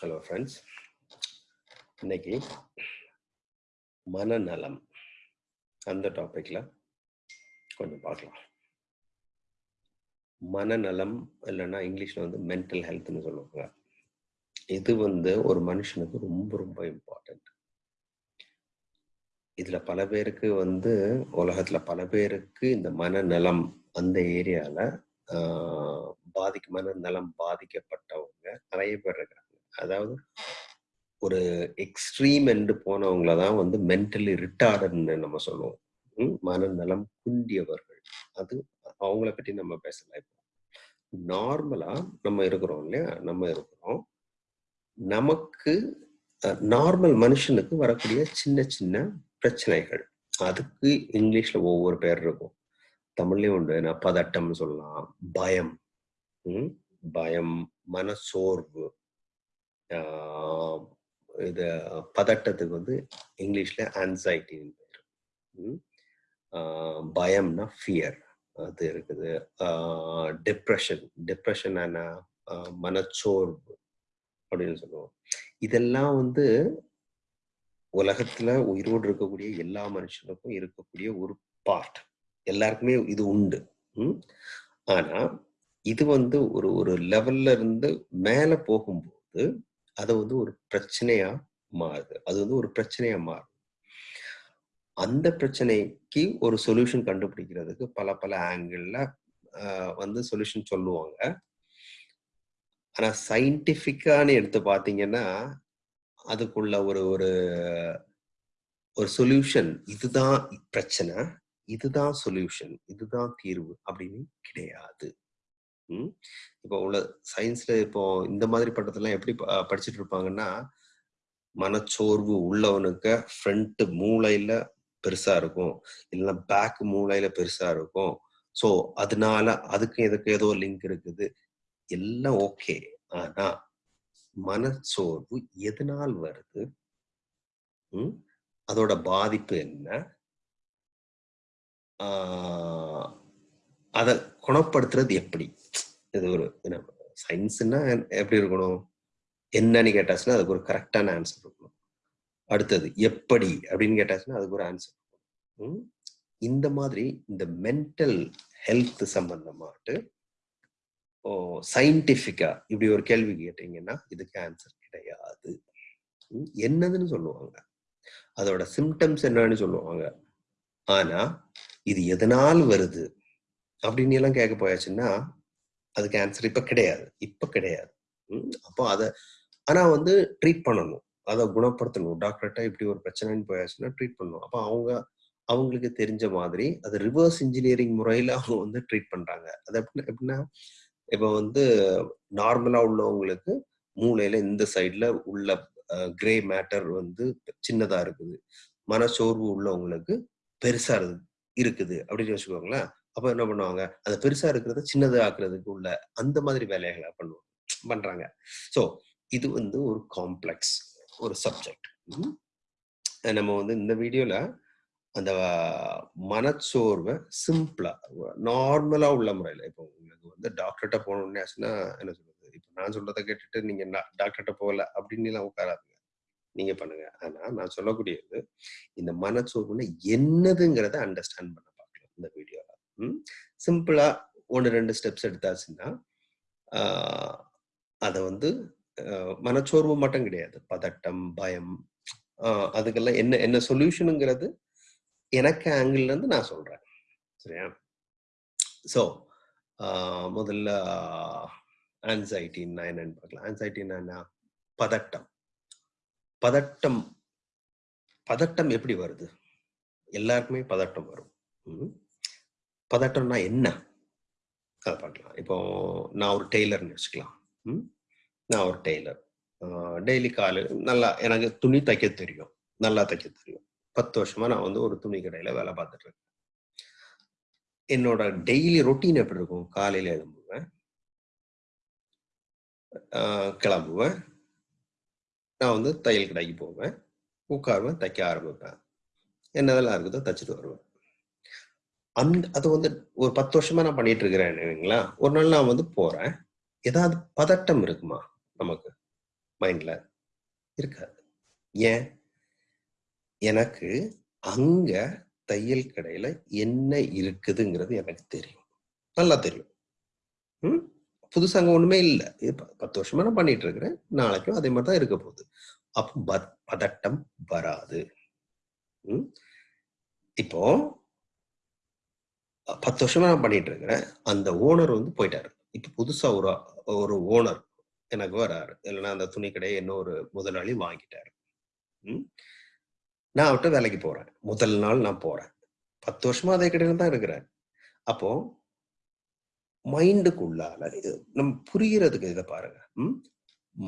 Hello friends இன்னைக்கு மனநலம் அந்த டாப்பிக்கில் கொஞ்சம் பார்க்கலாம். மனநலம் இல்லைன்னா இங்கிலீஷ்ல வந்து மென்டல் ஹெல்த்னு சொல்லுவாங்க. இது வந்து ஒரு மனுஷனுக்கு ரொம்ப ரொம்ப இம்பார்ட்டன்ட் இதில் பல பேருக்கு வந்து உலகத்துல பல பேருக்கு இந்த மனநலம் அந்த ஏரியாவில் பாதிக்க மனநலம் பாதிக்கப்பட்டவங்க நிறைய பேர் இருக்கிறாங்க அதாவது ஒரு எக்ஸ்ட்ரீம் என்று போனவங்கள தான் வந்து மென்டலி ரிட்டார்டுன்னு நம்ம சொல்லுவோம். மனநலம் குண்டியவர்கள் அது அவங்கள பற்றி நம்ம பேசலாம் இப்போ. நார்மலா நம்ம இருக்கிறோம் இல்லையா? நம்ம இருக்கிறோம். நமக்கு நார்மல் மனுஷனுக்கு வரக்கூடிய சின்ன சின்ன பிரச்சனைகள். அதுக்கு இங்கிலீஷ்ல ஒவ்வொரு பேர் இருக்கும். தமிழ்லயும் உண்டு. நான் பதட்டம்னு சொல்லலாம். பயம். பயம் மனசோர்வு இது பதட்டத்துக்கு வந்து இங்கிலீஷ்ல ஆன்சைட்டின்னு பேர். பயம்னா ஃபியர் அது இருக்குது. டிப்ரெஷன் டிப்ரெஷன் மனச்சோர்வு அப்படின்னு சொல்லுவோம். இதெல்லாம் வந்து உலகத்துல உயிரோடு இருக்கக்கூடிய எல்லா மனுஷனுக்கும் இருக்கக்கூடிய ஒரு பார்ட் எல்லாருக்குமே இது உண்டு. ஆனா இது வந்து ஒரு ஒரு லெவல்ல இருந்து மேல போகும்போது அது வந்து ஒரு பிரச்சனையா மாறுது. அது வந்து ஒரு பிரச்சனையா மாறுது அந்த பிரச்சனைக்கு ஒரு சொல்யூஷன் கண்டுபிடிக்கிறதுக்கு பல பல ஆங்கிள் வந்து சொல்யூஷன் சொல்லுவாங்க. ஆனா சயின்டிபிக்கான்னு எடுத்து பாத்தீங்கன்னா அதுக்குள்ள ஒரு ஒரு ஒரு சொல்யூஷன் இதுதான் பிரச்சனை இதுதான் சொல்யூஷன் இதுதான் தீர்வு அப்படின்னு கிடையாது. இப்போ உள்ள சயின்ஸ்ல இப்போ இந்த மாதிரி பட்டத்தெல்லாம் எப்படி படிச்சுட்டு இருப்பாங்கன்னா மனச்சோர்வு உள்ளவனுக்கு ஃப்ரண்ட் மூளையில பெருசா இருக்கும். இல்லைன்னா பேக் மூளையில பெருசா இருக்கும். ஸோ அதனால அதுக்கு இதுக்கு ஏதோ லிங்க் இருக்குது. எல்லாம் ஓகே ஆனா மனச்சோர்வு எதனால் வருது? அதோட பாதிப்பு என்ன? அதை குணப்படுத்துறது எப்படி? இது ஒரு சயின்ஸ்னா எப்படி இருக்கணும்? என்னன்னு கேட்டாச்சுன்னா அதுக்கு ஒரு கரெக்டான ஆன்சர் இருக்கணும். அடுத்தது எப்படி அப்படின்னு கேட்டாச்சுன்னா அதுக்கு ஒரு ஆன்சர் இருக்கணும். இந்த மாதிரி இந்த மென்டல் ஹெல்த் சம்பந்தமாட்டு ஓ சயின்டிஃபிக்கா இப்படி ஒரு கேள்வி கேட்டீங்கன்னா இதுக்கு ஆன்சர் கிடையாது. என்னதுன்னு சொல்லுவாங்க. அதோட சிம்டம்ஸ் என்னன்னு சொல்லுவாங்க. ஆனா இது எதனால் வருது? அப்படின்னு எல்லாம் கேட்க போயாச்சுன்னா அதுக்கு ஆன்சர் இப்போ கிடையாது. இப்போ கிடையாது. அப்போ அதை ஆனால் வந்து ட்ரீட் பண்ணணும். அதை குணப்படுத்தணும். டாக்டர்கிட்ட இப்படி ஒரு பிரச்சனைன்னு போயாச்சுன்னா ட்ரீட் பண்ணணும். அப்போ அவங்க அவங்களுக்கு தெரிஞ்ச மாதிரி அது ரிவர்ஸ் இன்ஜினியரிங் முறையில் அவங்க வந்து ட்ரீட் பண்ணுறாங்க அது எப்படின்னா எப்படின்னா இப்போ வந்து நார்மலாக உள்ளவங்களுக்கு மூளையில் இந்த சைடில் உள்ள கிரே மேட்டர் வந்து சின்னதாக இருக்குது. மனச்சோர்வு உள்ளவங்களுக்கு பெருசா இருக்குது. அப்படின்னு வச்சுக்கோங்களேன். அப்ப என்ன பண்ணுவாங்க? அந்த பெருசா இருக்கிறத சின்னது ஆக்குறதுக்கு உள்ள அந்த மாதிரி வேலைகளை பண்ணுவோம் பண்றாங்க. ஸோ இது வந்து ஒரு காம்ப்ளெக்ஸ் ஒரு சப்ஜெக்ட் நம்ம வந்து இந்த வீடியோல அந்த மனச்சோர்வை சிம்பிளா நார்மலா உள்ள முறையில இப்போ உங்களுக்கு வந்து டாக்டர்கிட்ட போகணும்னு ஆச்சுன்னா என்ன சொல்றது? இப்போ நான் சொல்றதை கேட்டுட்டு நீங்க டாக்டர்கிட்ட போகல அப்படின்னு எல்லாம் உட்காராதுங்க. நீங்க பண்ணுங்க. ஆனா நான் சொல்லக்கூடியது இந்த மனச்சோர்வுன்னு என்னதுங்கிறத அண்டர்ஸ்டாண்ட் பண்ண பார்க்கலாம் இந்த வீடியோ சிம்பிளா ஒன்று ரெண்டு ஸ்டெப்ஸ் எடுத்தாச்சுன்னா அதை வந்து மனச்சோர்வு மட்டும் கிடையாது. பதட்டம் பயம் அதுக்கெல்லாம் என்ன என்ன சொல்யூஷனுங்கிறது எனக்கு ஆங்கிள் இருந்து நான் சொல்றேன். சரியா? ஸோ முதல்ல ஆன்சைட்டின்னா என்னன்னு பார்க்கலாம். ஆன்சைட்டின்னா பதட்டம். பதட்டம் பதட்டம் எப்படி வருது? எல்லாருக்குமே பதட்டம் வரும். பதட்டம்னா என்ன? அதை பார்க்கலாம். இப்போ நான் ஒரு டெய்லர்னு வச்சுக்கலாம். நான் ஒரு டெய்லர் டெய்லி காலையில் நல்லா எனக்கு துணி தைக்க தெரியும். நல்லா தைக்க தெரியும். பத்து வருஷமா நான் வந்து ஒரு துணி கடையில வேலை பார்த்துட்டு இருக்கேன். என்னோட டெய்லி ரொட்டீன் எப்படி இருக்கும்? காலையில எழும்புவேன். கிளம்புவேன். நான் வந்து தையல் கடைக்கு போவேன். உட்காருவேன் தைக்க ஆரம்பிப்பேன். என்னதெல்லாம் இருக்குதோ தைச்சிட்டு வருவேன். அந்த அது வந்து ஒரு பத்து வருஷமா நான் பண்ணிட்டு இருக்கிறேன் இல்லைங்களா? ஒரு நாள் நான் வந்து போறேன். ஏதாவது பதட்டம் இருக்குமா நமக்கு? மைண்ட்ல இருக்காது. ஏன்? எனக்கு அங்க தையல் கடையில என்ன இருக்குதுங்கிறது எனக்கு தெரியும். நல்லா தெரியும். ம்? புதுசா அங்க ஒண்ணுமே இல்லை. பத்து வருஷமா நான் பண்ணிட்டு இருக்கிறேன் நாளைக்கும் அதே மாதிரி தான் இருக்க போகுது. அப்போ பத்- பதட்டம் வராது. ம்? இப்போ பத்து வருஷமா நான் பண்ணிட்டு இருக்கிறேன். அந்த ஓனர் வந்து போயிட்டாரு. இப்ப புதுசா ஒரு ஒரு ஓனர் எனக்கு வராரு. இல்லைன்னா அந்த துணி கடையை இன்னொரு முதலாளி வாங்கிட்டாரு. நான் அவர்கிட்ட வேலைக்கு போறேன். முதல் நாள் நான் போறேன். பத்து வருஷமா அதே கடையில தான் இருக்கிறேன். அப்போ மைண்டுக்குள்ளால இது நம்ம புரியறதுக்கு இதை பாருங்க.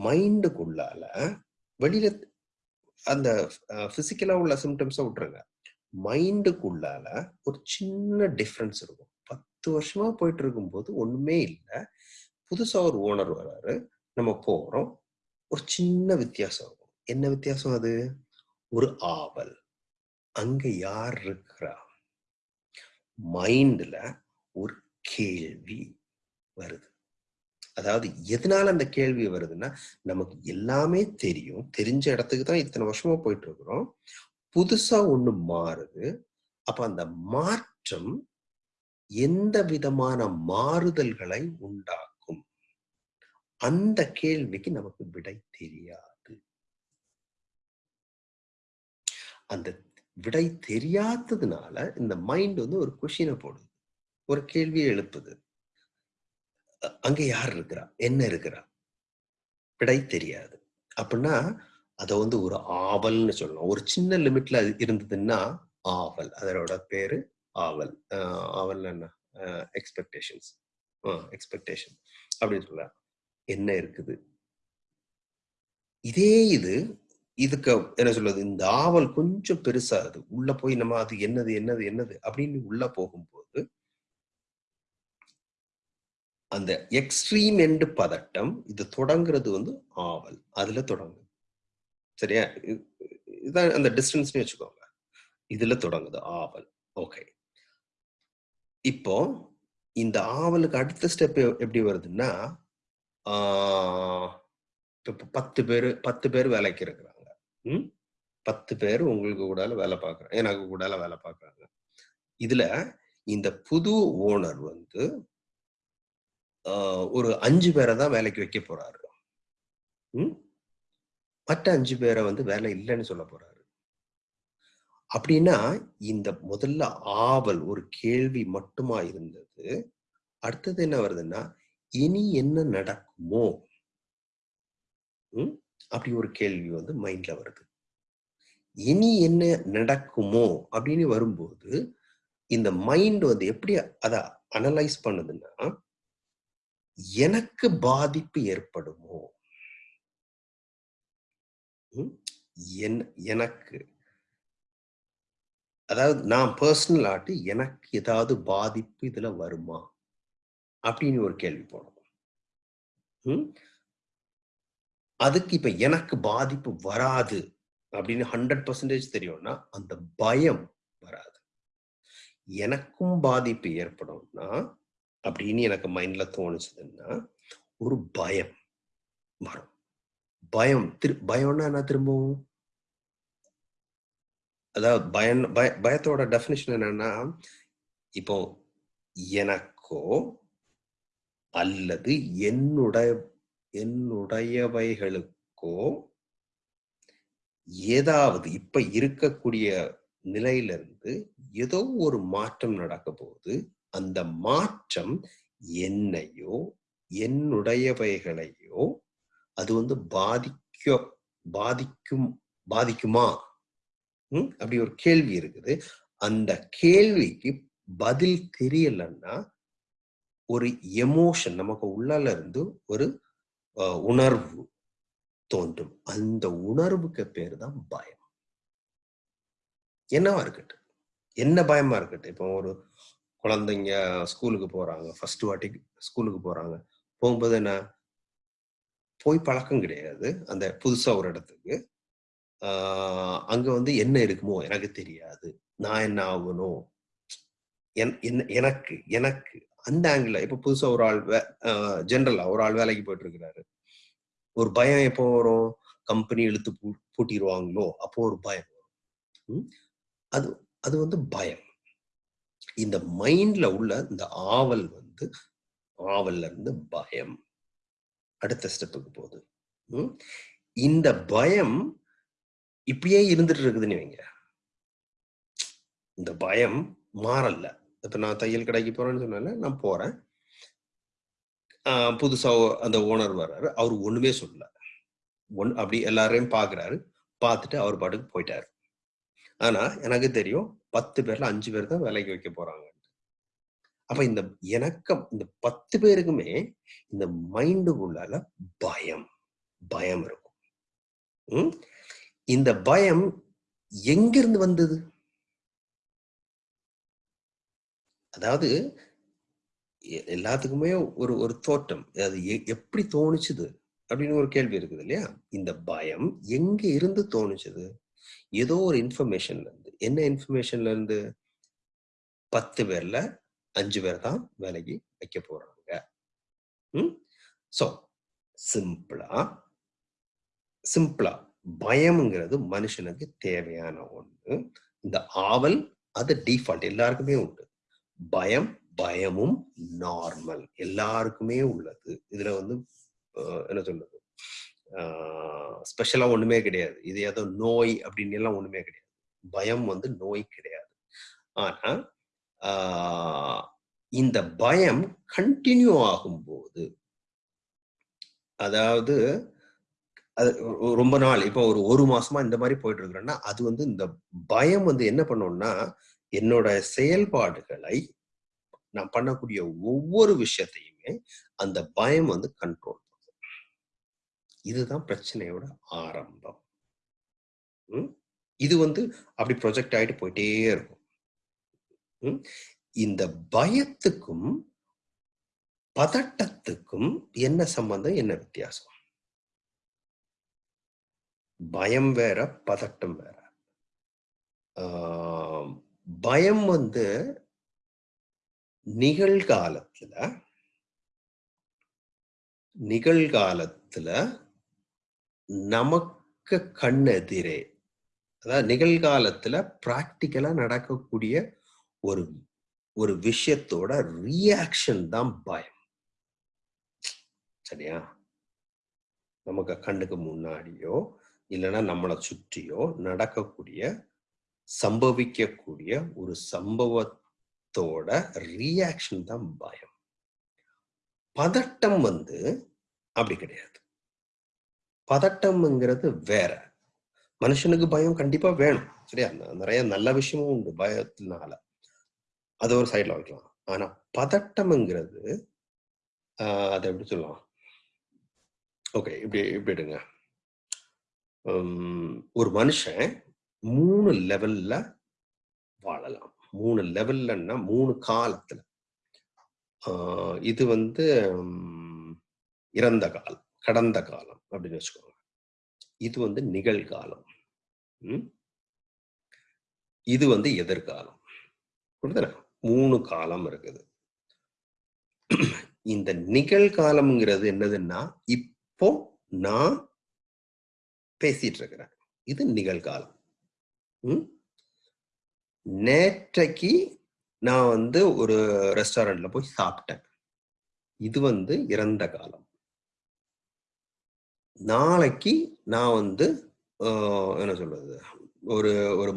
மைண்டுக்குள்ளால வெளியில அந்த பிசிக்கலா உள்ள சிம்டம்ஸை விட்டுருங்க. மைண்டுக்குள்ளால ஒரு சின்ன டிஃப்ரென்ஸ் இருக்கும். பத்து வருஷமா போயிட்டு இருக்கும்போது ஒண்ணுமே இல்லை. புதுசா ஒரு ஓனர் வராரு. நம்ம போறோம். ஒரு சின்ன வித்தியாசம் இருக்கும். என்ன வித்தியாசம் அது? ஒரு ஆவல். அங்க யார் இருக்கிறா? மைண்ட்ல ஒரு கேள்வி வருது. அதாவது எதனால அந்த கேள்வி வருதுன்னா நமக்கு எல்லாமே தெரியும். தெரிஞ்ச இடத்துக்கு தான் இத்தனை வருஷமா போயிட்டு இருக்கிறோம் புதுசா ஒண்ணு மாறுது. அப்ப அந்த மாற்றம் எந்த விதமான மாறுதல்களை உண்டாக்கும்? அந்த கேள்விக்கு நமக்கு விடை தெரியாது. அந்த விடை தெரியாததுனால இந்த மைண்ட் வந்து ஒரு கொஷினை போடுது. ஒரு கேள்வியை எழுப்புது. அங்க யார் இருக்கிறா? என்ன இருக்கிறா? விடை தெரியாது. அப்படின்னா அதை வந்து ஒரு ஆவல்னு சொல்லலாம் ஒரு சின்ன லிமிட்ல அது இருந்ததுன்னா ஆவல். அதோட பேரு ஆவல். ஆவல் என்ன? எக்ஸ்பெக்டேஷன்ஸ் எக்ஸ்பெக்டேஷன் அப்படின்னு சொல்ல. என்ன இருக்குது? இதே இது இதுக்கு என்ன சொல்றது? இந்த ஆவல் கொஞ்சம் பெருசாகுது உள்ள போய் நம்ம அது என்னது என்னது என்னது அப்படின்னு உள்ள போகும்போது அந்த எக்ஸ்ட்ரீம் எண்டு பதட்டம் இது தொடங்குறது வந்து ஆவல். அதுல தொடங்கும். சரியா? இதுதான் அந்த டிஸ்டன்ஸ்னு வச்சுக்கோங்க. இதுல தொடங்குது ஆவல். ஓகே இப்போ இந்த ஆவலுக்கு அடுத்த ஸ்டெப் எப்படி வருதுன்னா ஆஹ் பத்து பேர் பத்து பேர் வேலைக்கு இருக்கிறாங்க. ம்? பத்து பேர் உங்களுக்கு கூட வேலை பார்க்குறாங்க எனக்கு கூட வேலை பார்க்குறாங்க இதுல இந்த புது ஓனர் வந்து ஆஹ் ஒரு அஞ்சு பேரை தான் வேலைக்கு வைக்க போறாரு. ம்? மற்ற அஞ்சு பேரை வந்து வேலை இல்லைன்னு சொல்ல போறாரு. அப்படின்னா இந்த முதல்ல ஆவல் ஒரு கேள்வி மட்டுமா இருந்தது. அடுத்தது என்ன வருதுன்னா இனி என்ன நடக்குமோ? அப்படி ஒரு கேள்வி வந்து மைண்ட்ல வருது. இனி என்ன நடக்குமோ? அப்படின்னு வரும்போது இந்த மைண்ட் வந்து எப்படி அதை அனலைஸ் பண்ணுதுன்னா எனக்கு பாதிப்பு ஏற்படுமோ? எனக்கு. அதாவது நான் பர்சனல் ஆட்டு எனக்கு ஏதாவது பாதிப்பு இதுல வருமா? அப்படின்னு ஒரு கேள்வி போடணும் அதுக்கு இப்ப எனக்கு பாதிப்பு வராது அப்படின்னு ஹண்ட்ரட் பர்சன்டேஜ் தெரியும்னா அந்த பயம் வராது. எனக்கும் பாதிப்பு ஏற்படும்னா அப்படின்னு எனக்கு மைண்ட்ல தோணுச்சுதுன்னா ஒரு பயம் வரும். பயம். திரு பயம்னா என்ன திரும்பவும்? அதாவது பயம் பய பயத்தோட டெஃபினிஷன் என்னன்னா இப்போ எனக்கோ அல்லது என்னுடைய என்னுடையவைகளுக்கோ ஏதாவது இப்ப இருக்கக்கூடிய நிலையிலிருந்து ஏதோ ஒரு மாற்றம் நடக்க போகுது. அந்த மாற்றம் என்னையோ என்னுடையவைகளையோ அது வந்து பாதிக்க பாதிக்கும் பாதிக்குமா? அப்படி ஒரு கேள்வி இருக்குது. அந்த கேள்விக்கு பதில் தெரியலன்னா ஒரு எமோஷன் நமக்கு உள்ளால இருந்து ஒரு உணர்வு தோன்றும். அந்த உணர்வுக்கு பேர் தான் பயம். என்னவா இருக்கட்டும். என்ன பயமா இருக்கட்டும். இப்போ ஒரு குழந்தைங்க ஸ்கூலுக்கு போறாங்க. ஃபர்ஸ்ட் வாட்டி ஸ்கூலுக்கு போறாங்க. போகும்போது என்ன? போய் பழக்கம் கிடையாது. அந்த புதுசா ஒரு இடத்துக்கு. அங்கே அங்க வந்து என்ன இருக்குமோ எனக்கு தெரியாது. நான் என்ன ஆகணும்? என்- என்ன- எனக்கு எனக்கு அந்த ஆங்கிள் இப்ப புதுசா ஒரு ஆள் ஜென்ரலா ஒரு ஆள் வேலைக்கு போயிட்டு இருக்கிறாரு ஒரு பயம் எப்போ வரும்? கம்பெனி இழுத்து பூ- பூட்டிடுவாங்களோ அப்போ ஒரு பயம் வரும். அது அது வந்து பயம். இந்த மைண்ட்ல உள்ள இந்த ஆவல் வந்து ஆவல்ல இருந்து பயம். அடுத்த ஸ்டெப்புக்கு போகுது. இந்த பயம் இப்படியே இருந்துட்டு இருக்குதுன்னு வைங்க. இந்த பயம் மாறல. இப்ப நான் தையல் கடைக்கு போறேன்னு சொன்னால நான் போறேன். ஆஹ் புதுசா அந்த ஓனர் வர்றாரு. அவர் ஒண்ணுமே சொல்லல. ஒன் அப்படி எல்லாரையும் பாக்குறாரு. பார்த்துட்டு அவர் பாட்டுக்கு போயிட்டாரு. ஆனா எனக்கு தெரியும் பத்து பேர்ல அஞ்சு பேர் தான் வேலைக்கு வைக்க போறாங்க. அப்ப இந்த எனக்கம் இந்த பத்து பேருக்குமே இந்த மைண்டுக்குள்ளால பயம் பயம் இருக்கும். இந்த பயம் எங்கிருந்து வந்தது? அதாவது எல்லாத்துக்குமே ஒரு ஒரு தோட்டம் அது எ- எப்படி தோணுச்சுது? அப்படின்னு ஒரு கேள்வி இருக்குது இல்லையா? இந்த பயம் எங்க இருந்து தோணுச்சுது? ஏதோ ஒரு இன்ஃபர்மேஷன்ல இருந்து. என்ன இன்ஃபர்மேஷன்ல இருந்து? பத்து பேர்ல அஞ்சு பேர் தான் வேலைக்கு வைக்க போறாங்க. ம்? ஸோ சிம்பிளா சிம்பிளா பயம்ங்கிறது மனுஷனுக்கு தேவையான ஒண்ணு. இந்த ஆவல் அது டிஃபால்ட் எல்லாருக்குமே உண்டு. பயம் பயமும் நார்மல் எல்லாருக்குமே உள்ளது. இதுல வந்து என்ன சொல்றது? ஸ்பெஷலா ஒண்ணுமே கிடையாது. இது ஏதோ நோய் அப்படின்னு எல்லாம் ஒண்ணுமே கிடையாது. பயம் வந்து நோய் கிடையாது. ஆனா இந்த பயம் கண்டினியூ ஆகும்போது அதாவது அது ரொம்ப நாள் இப்போ ஒரு ஒரு மாசமா இந்த மாதிரி போயிட்டு இருக்கிறேன்னா அது வந்து இந்த பயம் வந்து என்ன பண்ணோம்னா என்னோட செயல்பாடுகளை நான் பண்ணக்கூடிய ஒவ்வொரு விஷயத்தையுமே அந்த பயம் வந்து கண்ட்ரோல் இதுதான் பிரச்சனையோட ஆரம்பம். ம்? இது வந்து அப்படி ப்ரொஜெக்ட் ஆகிட்டு போயிட்டே இருக்கும். இந்த பயத்துக்கும் பதட்டத்துக்கும் என்ன சம்பந்தம் என்ன வித்தியாசம்? பயம் வேற பதட்டம் வேற. பயம் வந்து நிகழ்காலத்துல நிகழ்காலத்துல நமக்கு கண்ணெதிரே அதாவது நிகழ்காலத்துல பிராக்டிக்கலா நடக்கக்கூடிய ஒரு ஒரு விஷயத்தோட ரியாக்ஷன் தான் பயம். சரியா? நமக்கு கண்ணுக்கு முன்னாடியோ இல்லைன்னா நம்மளை சுற்றியோ நடக்கக்கூடிய சம்பவிக்கக்கூடிய ஒரு சம்பவத்தோட ரியாக்ஷன் தான் பயம். பதட்டம் வந்து அப்படி கிடையாது. பதட்டம்ங்கிறது வேற. மனுஷனுக்கு பயம் கண்டிப்பா வேணும். சரியா? நிறைய நல்ல விஷயமும் உண்டு பயத்தினால. அது ஒரு சைடில் வைக்கலாம். ஆனால் பதட்டம்ங்கிறது அதை எப்படி சொல்லலாம்? ஓகே இப்படி இப்படி எடுங்க. உம், ஒரு மனுஷன் மூணு லெவல்ல வாழலாம். மூணு லெவல்லன்னா மூணு காலத்துல. இது வந்து இறந்த காலம் கடந்த காலம் அப்படின்னு வச்சுக்கோங்க. இது வந்து நிகழ்காலம். ம்? இது வந்து எதிர்காலம். புரியுதுல மூணு காலம் இருக்குது. இந்த நிகழ்காலம்ங்கிறது என்னதுன்னா இப்போ நான் பேசிட்டு இருக்கிறேன் இது நிகழ்காலம் ம்? நேற்றைக்கு நான் வந்து ஒரு ரெஸ்டாரண்ட்ல போய் சாப்பிட்டேன். இது வந்து இறந்த காலம். நாளைக்கு நான் வந்து ஆஹ், என்ன சொல்றது? ஒரு ஒரு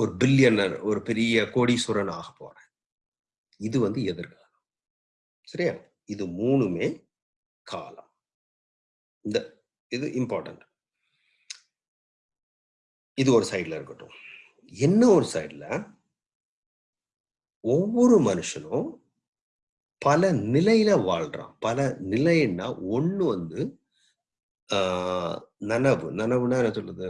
ஒரு பில்லியனர் ஒரு பெரிய கோடீஸ்வரன் ஆக போறேன். இது வந்து எதிர்காலம். சரியா? இது மூணுமே காலம். இந்த இது இம்பார்ட்டன்ட் இது ஒரு சைடில் இருக்கட்டும். என்ன ஒரு சைடில் ஒவ்வொரு மனுஷனும் பல நிலையில வாழ்றான். பல நிலைன்னா ஒன்று வந்து நனவு. நனவுனா என்ன சொல்றது?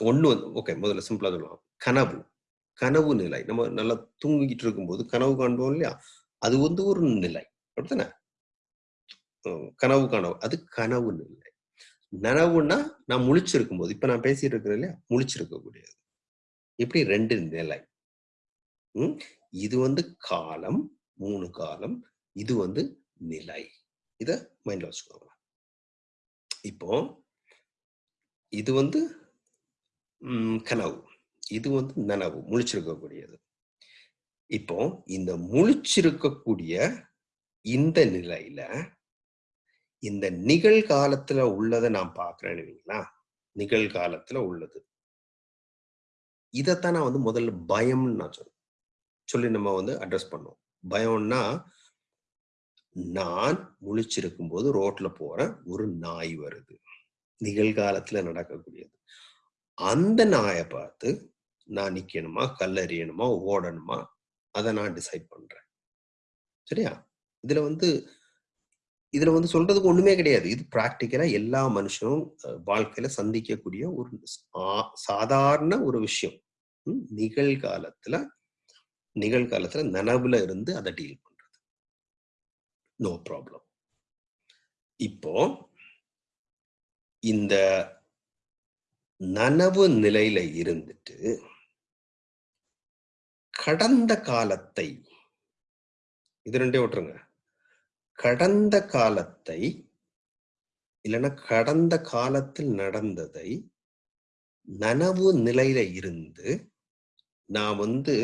ஒன்று வந்து ஓகே முதல்ல சிம்பிளாக சொல்லலாம். கனவு. கனவு நிலை. நம்ம நல்லா தூங்கிட்டு இருக்கும்போது கனவு காண்போம் இல்லையா? அது வந்து ஒரு நிலை. அப்படித்தானே? கனவு கனவு. அது கனவு நிலை. நனவுன்னா நான் முழிச்சிருக்கும் போது இப்ப நான் பேசிட்டு இருக்கிறேன் இல்லையா? முழிச்சிருக்க கூடியது இப்படி ரெண்டு நிலை. உம் இது வந்து காலம் மூணு காலம். இது வந்து நிலை. இத மைண்ட்ல வச்சுக்கோங்க. இப்போ இது வந்து கனவு. இது வந்து நனவு முழிச்சிருக்கக்கூடியது. இப்போ இந்த முழிச்சிருக்கக்கூடிய இந்த நிலையில இந்த நிகழ்காலத்துல உள்ளதை நான் பார்க்கிறேன்னு வைங்களா நிகழ்காலத்துல உள்ளது. இதைத்தான் நான் வந்து முதல்ல பயம்னு நான் சொல்றேன். சொல்லி நம்ம வந்து அட்ரஸ் பண்ணோம் பயம்னா நான் முழிச்சிருக்கும் போது ரோட்ல போற ஒரு நாய் வருது. நிகழ்காலத்துல நடக்கக்கூடியது. அந்த நாயை பார்த்து நான் நிக்கணுமா? கல்லறியணுமா ஓடணுமா? அதை நான் டிசைட் பண்றேன். சரியா? இதுல வந்து இதுல வந்து சொல்றதுக்கு ஒண்ணுமே கிடையாது. இது பிராக்டிக்கலா எல்லா மனுஷனும் வாழ்க்கையில சந்திக்கக்கூடிய ஒரு சாதாரண ஒரு விஷயம். நிகழ்காலத்துல நிகழ்காலத்துல நனவுல இருந்து அதை டீல் பண்றது. நோ ப்ராப்ளம் இப்போ இந்த நனவு நிலையில இருந்துட்டு கடந்த காலத்தை இது ரெண்டே விட்டுருங்க. கடந்த காலத்தை இல்லைன்னா கடந்த காலத்தில் நடந்ததை நனவு நிலையில இருந்து நான் வந்து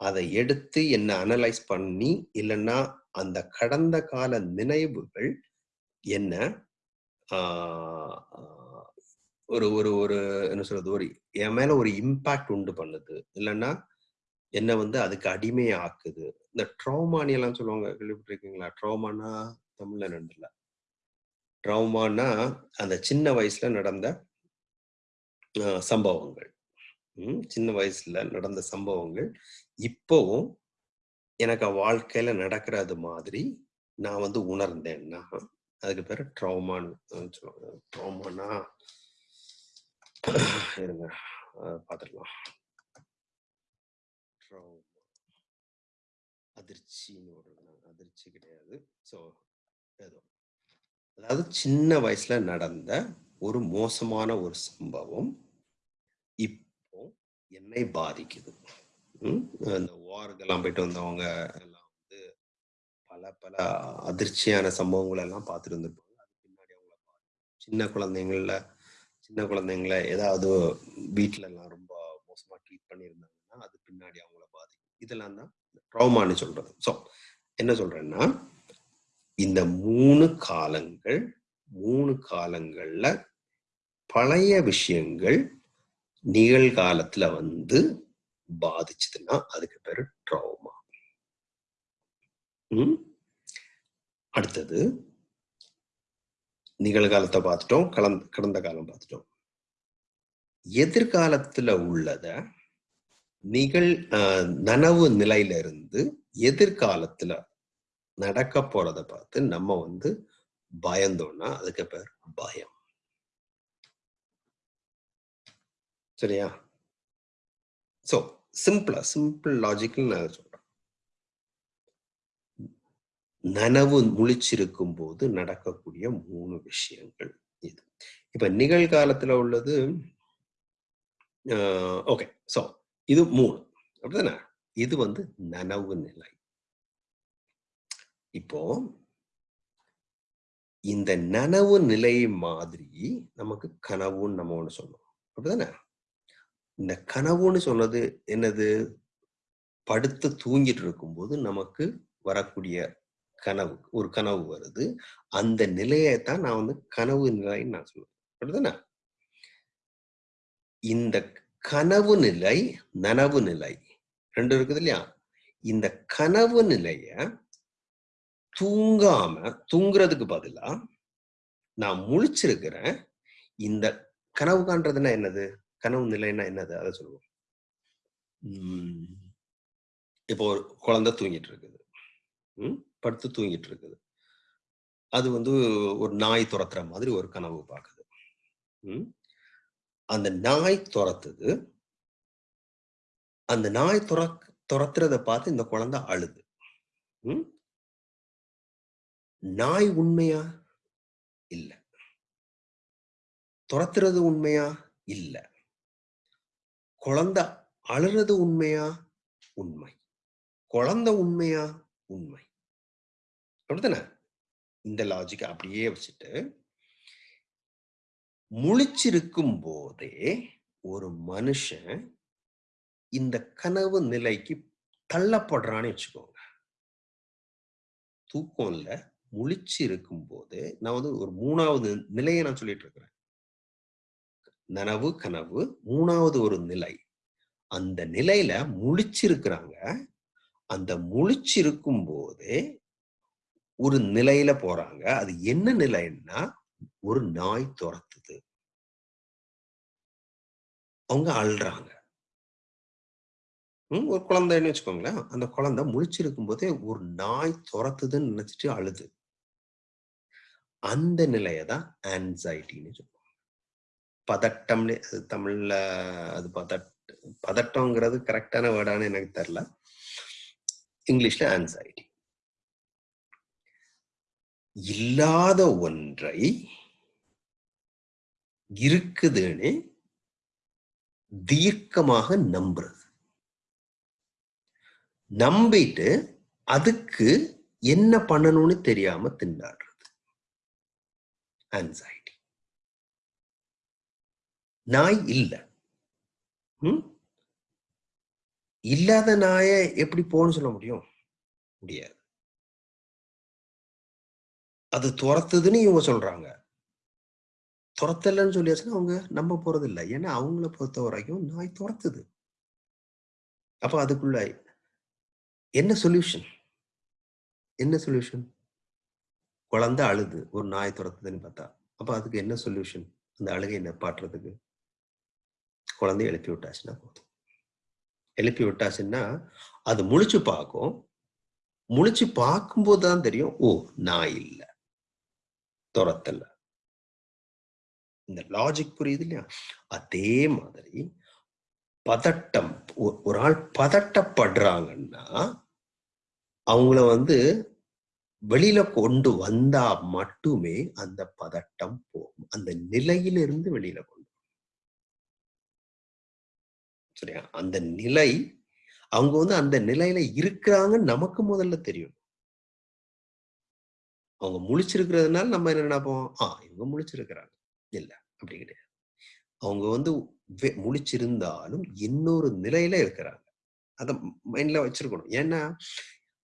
அதை எடுத்து என்ன அனலைஸ் பண்ணி இல்லைன்னா அந்த கடந்த கால நினைவுகள் என்ன ஆஹ், ஒரு ஒரு ஒரு என்ன சொல்றது ஒரு என் மேல ஒரு இம்பாக்ட் உண்டு பண்ணுது. இல்லைன்னா என்ன வந்து அதுக்கு அடிமையாக்குது. இந்த ட்ரௌமானி எல்லாம் சொல்லுவாங்க கேள்விப்பட்டிருக்கீங்களா? ட்ரௌமானா தமிழ்ல நடந்தல ட்ரௌமானா அந்த சின்ன வயசுல நடந்த சம்பவங்கள். சின்ன வயசுல நடந்த சம்பவங்கள். இப்போவும் எனக்கு வாழ்க்கையில நடக்கிறது மாதிரி நான் வந்து உணர்ந்தேன்னா அதுக்கு பேர் ட்ரௌமான்னு சொல்லுவாங்க. ட்ரௌமானா இருங்க பார்த்துக்கலாம் அதிர்ச்சின்னு ஒரு அதிர்ச்சி கிடையாது. ஸோ ஏதோ. அதாவது சின்ன வயசுல நடந்த ஒரு மோசமான ஒரு சம்பவம் இப்போ என்னை பாதிக்குது. ம்? அந்த வாருக்கெல்லாம் போயிட்டு வந்தவங்க எல்லாம் வந்து பல பல அதிர்ச்சியான சம்பவங்கள் எல்லாம் பார்த்துட்டு இருந்திருப்பாங்க அது பின்னாடி அவங்கள பாதிக்கும். சின்ன குழந்தைங்கள சின்ன குழந்தைங்கள ஏதாவது வீட்டிலலாம் எல்லாம் ரொம்ப மோசமா ட்ரீட் பண்ணியிருந்தாங்கன்னா அது பின்னாடி அவங்கள பாதிக்கும். இதெல்லாம் தான் ட்ரௌமான்னு சொல்றது. ஸோ என்ன சொல்றேன்னா இந்த மூணு காலங்கள் மூணு காலங்கள்ல பழைய விஷயங்கள் நிகழ்காலத்துல வந்து பாதிச்சதுன்னா அதுக்கு பேரு ட்ரௌமா ம்? அடுத்தது நிகழ்காலத்தை பார்த்துட்டோம் கலந்த கடந்த காலம் பார்த்துட்டோம். எதிர்காலத்துல உள்ளத நிகழ் நனவு நிலையில இருந்து எதிர்காலத்துல நடக்க போறத பார்த்து நம்ம வந்து பயந்தோம்னா அதுக்கு பேர் பயம். சரியா? சோ சிம்பிளா சிம்பிள் லாஜிக்கல் நான் சொல்றேன். நனவு முழிச்சிருக்கும் போது நடக்கக்கூடிய மூணு விஷயங்கள் இது. இப்ப நிகழ்காலத்துல உள்ளது ஓகே சோ இது மூணு. அப்படிதானே? இது வந்து நனவு நிலை. இப்போ இந்த நனவு நிலை மாதிரி நமக்கு கனவுன்னு நம்ம ஒண்ணு சொன்னோம் அப்படிதானே? இந்த கனவுன்னு சொன்னது என்னது? படுத்து தூங்கிட்டு இருக்கும்போது நமக்கு வரக்கூடிய கனவு ஒரு கனவு வருது. அந்த நிலையை தான் நான் வந்து கனவு நிலைன்னு நான் சொல்லுவேன். அப்படிதானே இந்த கனவு நிலை நனவு நிலை ரெண்டு இருக்குது இல்லையா? இந்த கனவு நிலைய தூங்காம தூங்குறதுக்கு பதிலா நான் முழிச்சிருக்கிறேன். இந்த கனவு காண்றதுன்னா என்னது? கனவு நிலைன்னா என்னது? அதை சொல்லுவோம். உம் இப்போ ஒரு குழந்தை தூங்கிட்டு இருக்குது. ம்? படுத்து தூங்கிட்டு இருக்குது அது வந்து ஒரு நாய் துரத்துற மாதிரி ஒரு கனவு பார்க்குது. அந்த நாய் துரத்துது. அந்த நாய் துர துரத்துறத பார்த்து இந்த குழந்தை அழுது. நாய் உண்மையா? இல்ல. துரத்துறது உண்மையா? இல்ல. குழந்தை அழுறது உண்மையா? உண்மை. குழந்தை உண்மையா? உண்மை. அப்படித்தானே? இந்த லாஜிக் அப்படியே வச்சுட்டு முழிச்சிருக்கும் போதே ஒரு மனுஷன் இந்த கனவு நிலைக்கு தள்ளப்படுறான்னு வச்சுக்கோங்க. தூக்கம் முழிச்சு இருக்கும் போது நான் வந்து ஒரு மூணாவது நிலையை நான் சொல்லிட்டு இருக்கிறேன். நனவு கனவு மூணாவது ஒரு நிலை. அந்த நிலையில முழிச்சிருக்கிறாங்க. அந்த முழிச்சிருக்கும் போது ஒரு நிலையில போறாங்க. அது என்ன நிலைன்னா ஒரு நாய் துரத்துது. அவங்க அழுறாங்க. உம் ஒரு குழந்தைன்னு வச்சுக்கோங்களேன். அந்த குழந்தை முழிச்சிருக்கும் போதே ஒரு நாய் துரத்துதுன்னு நினைச்சிட்டு அழுது. அந்த நிலையை தான் ஆன்சைட்டின்னு சொல்லுவாங்க. பதட்டம்னு அது தமிழ்ல அது பதட் பதட்டம்ங்கிறது கரெக்டான வேர்டான்னு எனக்கு தெரியல. இங்கிலீஷ்ல ஆன்சைட்டி இல்லாத ஒன்றை இருக்குதுன்னு தீர்க்கமாக நம்புறது. நம்பிட்டு அதுக்கு என்ன பண்ணணும்னு தெரியாம திண்டாடுறது. ஆன்சைட்டி நாய் இல்லை. இல்லாத நாயை எப்படி போன்னு சொல்ல முடியும்? முடியாது. அது துரத்துதுன்னு இவங்க சொல்றாங்க. துரத்தலன்னு சொல்லியாச்சுன்னா அவங்க நம்ப போறது இல்லை ஏன்னா அவங்கள பொறுத்த வரைக்கும் நாய் துரத்துது. அப்ப அதுக்குள்ள என்ன சொல்யூஷன் என்ன சொல்யூஷன் குழந்தை அழுது. ஒரு நாய் துரத்துதுன்னு பார்த்தா. அப்ப அதுக்கு என்ன சொல்யூஷன் அந்த அழுகை நிப்பாட்டுறதுக்கு குழந்தைய எழுப்பி விட்டாச்சுன்னா போதும். எழுப்பி விட்டாச்சுன்னா அது முழிச்சு பார்க்கும். முழிச்சு பார்க்கும்போது தான் தெரியும் ஓ நாய் இல்லை. துரத்தல இந்த லாஜிக் புரியுது இல்லையா? அதே மாதிரி பதட்டம் ஒரு ஆள் பதட்டப்படுறாங்கன்னா அவங்கள வந்து வெளியில கொண்டு வந்தா மட்டுமே அந்த பதட்டம் போகும். அந்த நிலையிலிருந்து வெளியில கொண்டு சரியா? அந்த நிலை அவங்க வந்து அந்த நிலையில இருக்கிறாங்கன்னு நமக்கு முதல்ல தெரியும். அவங்க முழிச்சிருக்கிறதுனால நம்ம என்ன நினைப்போம்? ஆ இவங்க முழிச்சிருக்கிறாங்க. இல்ல அப்படி கிடையாது. அவங்க வந்து வெ- முழிச்சிருந்தாலும் இன்னொரு நிலையில இருக்கிறாங்க. அத மைண்ட்ல வச்சிருக்கணும். ஏன்னா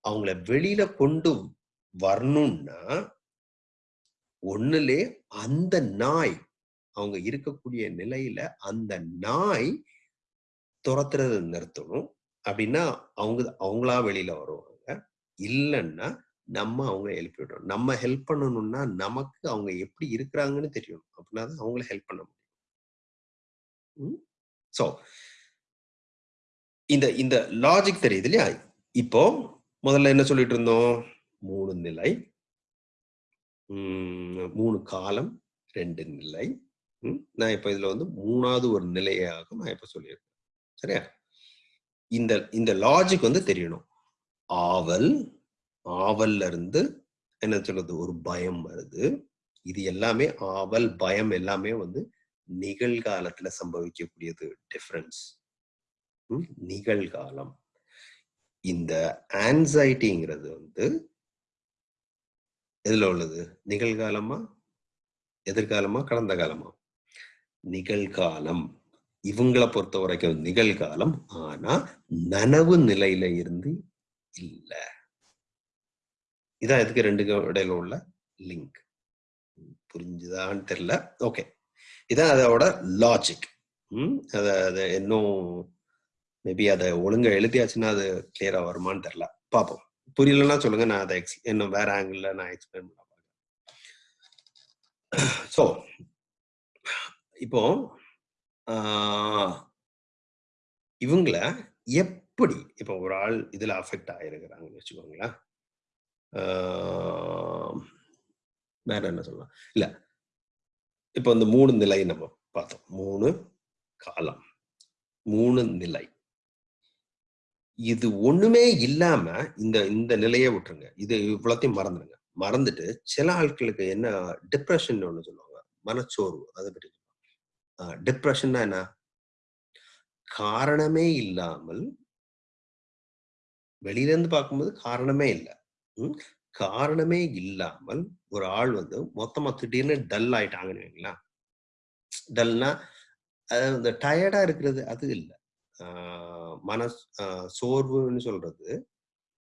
அவங்கள வெளியில கொண்டு வரணும்னா ஒண்ணுலே அந்த நாய் அவங்க இருக்கக்கூடிய நிலையில அந்த நாய் துரத்துறத நிறுத்தணும். அப்படின்னா அவங்க அவங்களா வெளியில வருவாங்க. இல்லைன்னா நம்ம அவங்களை எழுப்பி விடணும். நம்ம ஹெல்ப் பண்ணணும்னா நமக்கு அவங்க எப்படி இருக்கிறாங்கன்னு தெரியணும். அப்படின்னா தான் அவங்கள ஹெல்ப் பண்ண முடியும். ஸோ இந்த இந்த லாஜிக் தெரியுது இல்லையா? இப்போ முதல்ல என்ன சொல்லிட்டு இருந்தோம்? மூணு நிலை. உம், மூணு காலம் ரெண்டு நிலை. உம், நான் இப்போ இதில் வந்து மூணாவது ஒரு நிலையாக நான் இப்போ சொல்லியிருக்கேன். சரியா? இந்த இந்த லாஜிக் வந்து தெரியணும். ஆவல் ஆவல்ல இருந்து என்ன சொல்றது? ஒரு பயம் வருது. இது எல்லாமே ஆவல் பயம் எல்லாமே வந்து நிகழ்காலத்துல சம்பவிக்கக்கூடியது டிஃபரன்ஸ் நிகழ்காலம். இந்த ஆன்சைட்டிங்கிறது வந்து எதுல உள்ளது? நிகழ்காலமா? எதிர்காலமா? கடந்த காலமா? நிகழ்காலம். இவங்களை பொறுத்த வரைக்கும் நிகழ்காலம். ஆனா நனவு நிலையில இருந்து இல்லை. இதான் எதுக்கு ரெண்டுக்கும் இடையில உள்ள லிங்க் புரிஞ்சுதான்னு தெரியல. ஓகே இதான் அதோட லாஜிக் ம் அத அதை இன்னும் மேபி அதை ஒழுங்கா எழுதியாச்சுன்னா அது கிளியரா வருமான்னு தெரியல. பார்ப்போம் புரியலன்னா சொல்லுங்க. நான் அதை எக்ஸ் இன்னும் வேற ஆங்கிள் நான் எக்ஸ்பிளைன் பண்ண ஸோ இப்போ இவங்கள எப்படி இப்போ ஒரு ஆள் இதுல அஃபெக்ட் ஆயிருக்கிறாங்கன்னு வச்சுக்கோங்களேன். வேற என்ன சொல்லலாம்? இல்ல. இப்போ இந்த மூணு நிலை நம்ம பார்த்தோம். மூணு காலம். மூணு நிலை. இது ஒண்ணுமே இல்லாம இந்த இந்த நிலையை விட்டுருங்க. இது இவ்வளோத்தையும் மறந்துடுங்க மறந்துட்டு சில ஆட்களுக்கு என்ன டிப்ரெஷன் ஒண்ணு சொல்லுவாங்க. மனச்சோர்வு. அதை பற்றி டிப்ரெஷன்னா என்ன? காரணமே இல்லாமல் வெளியில இருந்து பார்க்கும்போது காரணமே இல்லை. காரணமே இல்லாமல் ஒரு ஆள் வந்து மொத்தமா திடீர்னு டல் ஆயிட்டாங்கன்னு வைங்களேன். டல்னா அதாவது இந்த டயர்டா இருக்கிறது அது இல்லை. மன சோர்வுன்னு சொல்றது.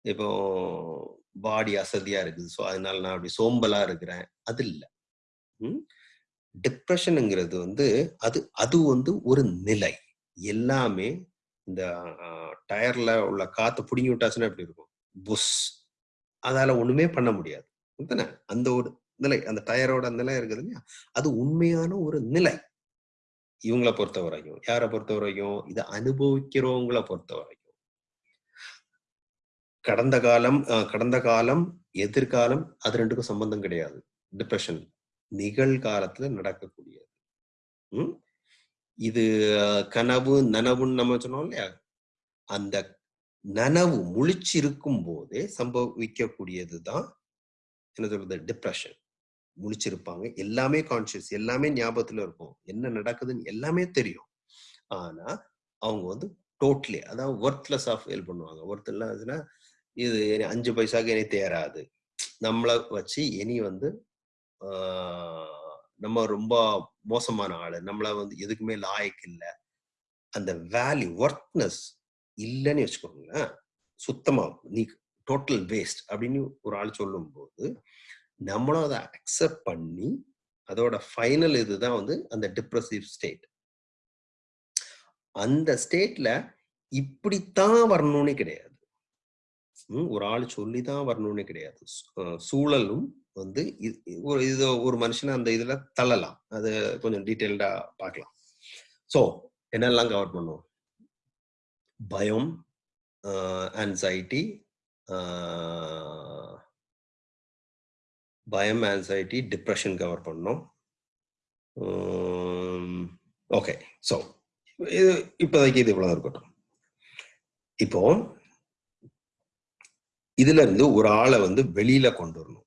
இப்போ பாடி அசதியா இருக்குது. ஸோ அதனால நான் அப்படி சோம்பலா இருக்கிறேன். அது இல்லை. டிப்ரெஷனுங்கிறது வந்து அது அது வந்து ஒரு நிலை. எல்லாமே இந்த டயர்ல உள்ள காத்து பிடிங்கி விட்டாச்சுன்னா எப்படி இருக்கும்? புஷ். அதால ஒண்ணுமே பண்ண முடியாது. அந்த ஒரு நிலை அந்த டயரோட நிலை இருக்குது இல்லையா? அது உண்மையான ஒரு நிலை. இவங்கள பொறுத்த வரைக்கும் யாரை பொறுத்த வரைக்கும்? இதை அனுபவிக்கிறவங்கள பொறுத்த வரைக்கும். கடந்த காலம் கடந்த காலம் எதிர்காலம் அது ரெண்டுக்கும் சம்பந்தம் கிடையாது. டிப்ரெஷன் நிகழ்காலத்துல நடக்கக்கூடியது. உம் இது கனவு நனவுன்னு நம்ம சொன்னோம் இல்லையா? அந்த நனவு முழிச்சிருக்கும் போதே சம்பவிக்கக்கூடியதுதான் என்ன சொல்றது டிப்ரெஷன் முழிச்சிருப்பாங்க. எல்லாமே கான்சியஸ் எல்லாமே ஞாபகத்துல இருக்கும். என்ன நடக்குதுன்னு எல்லாமே தெரியும். ஆனா அவங்க வந்து டோட்டலி அதாவது ஒர்த்லெஸ் ஆஃப் ஃபீல் பண்ணுவாங்க. ஒர்த் இது அஞ்சு பைசாக்கு இனி தேராது. நம்மளை வச்சு இனி வந்து நம்ம ரொம்ப மோசமான ஆளு. நம்மள வந்து எதுக்குமே லாயக்கு இல்லை. அந்த வேல்யூ ஒர்த்னஸ் இல்லைன்னு வச்சுக்கோங்களேன் சுத்தமா நீ டோட்டல் வேஸ்ட் அப்படின்னு ஒரு ஆள் சொல்லும்போது நம்மளும் அதை அக்செப்ட் பண்ணி அதோட ஃபைனல் இதுதான் வந்து அந்த டிப்ரெசிவ் ஸ்டேட் அந்த ஸ்டேட்ல இப்படித்தான் வரணும்னு கிடையாது. ஒரு ஆள் சொல்லி தான் வரணும்னு கிடையாது. சூழலும் வந்து ஒரு இது ஒரு மனுஷனை அந்த இதுல தள்ளலாம். அது கொஞ்சம் டீட்டெயில்டா பார்க்கலாம். ஸோ என்னெல்லாம் கவர் பண்ணுவோம் பயம் ஆன்சைட்டி பயம் ஆன்சைட்டி டிப்ரெஷன் கவர் பண்ணோம். ஓகே ஸோ இது இப்போதைக்கு இது இவ்வளோ இருக்கட்டும். இப்போ இதுல இருந்து ஒரு ஆளை வந்து வெளியில கொண்டு வரணும்.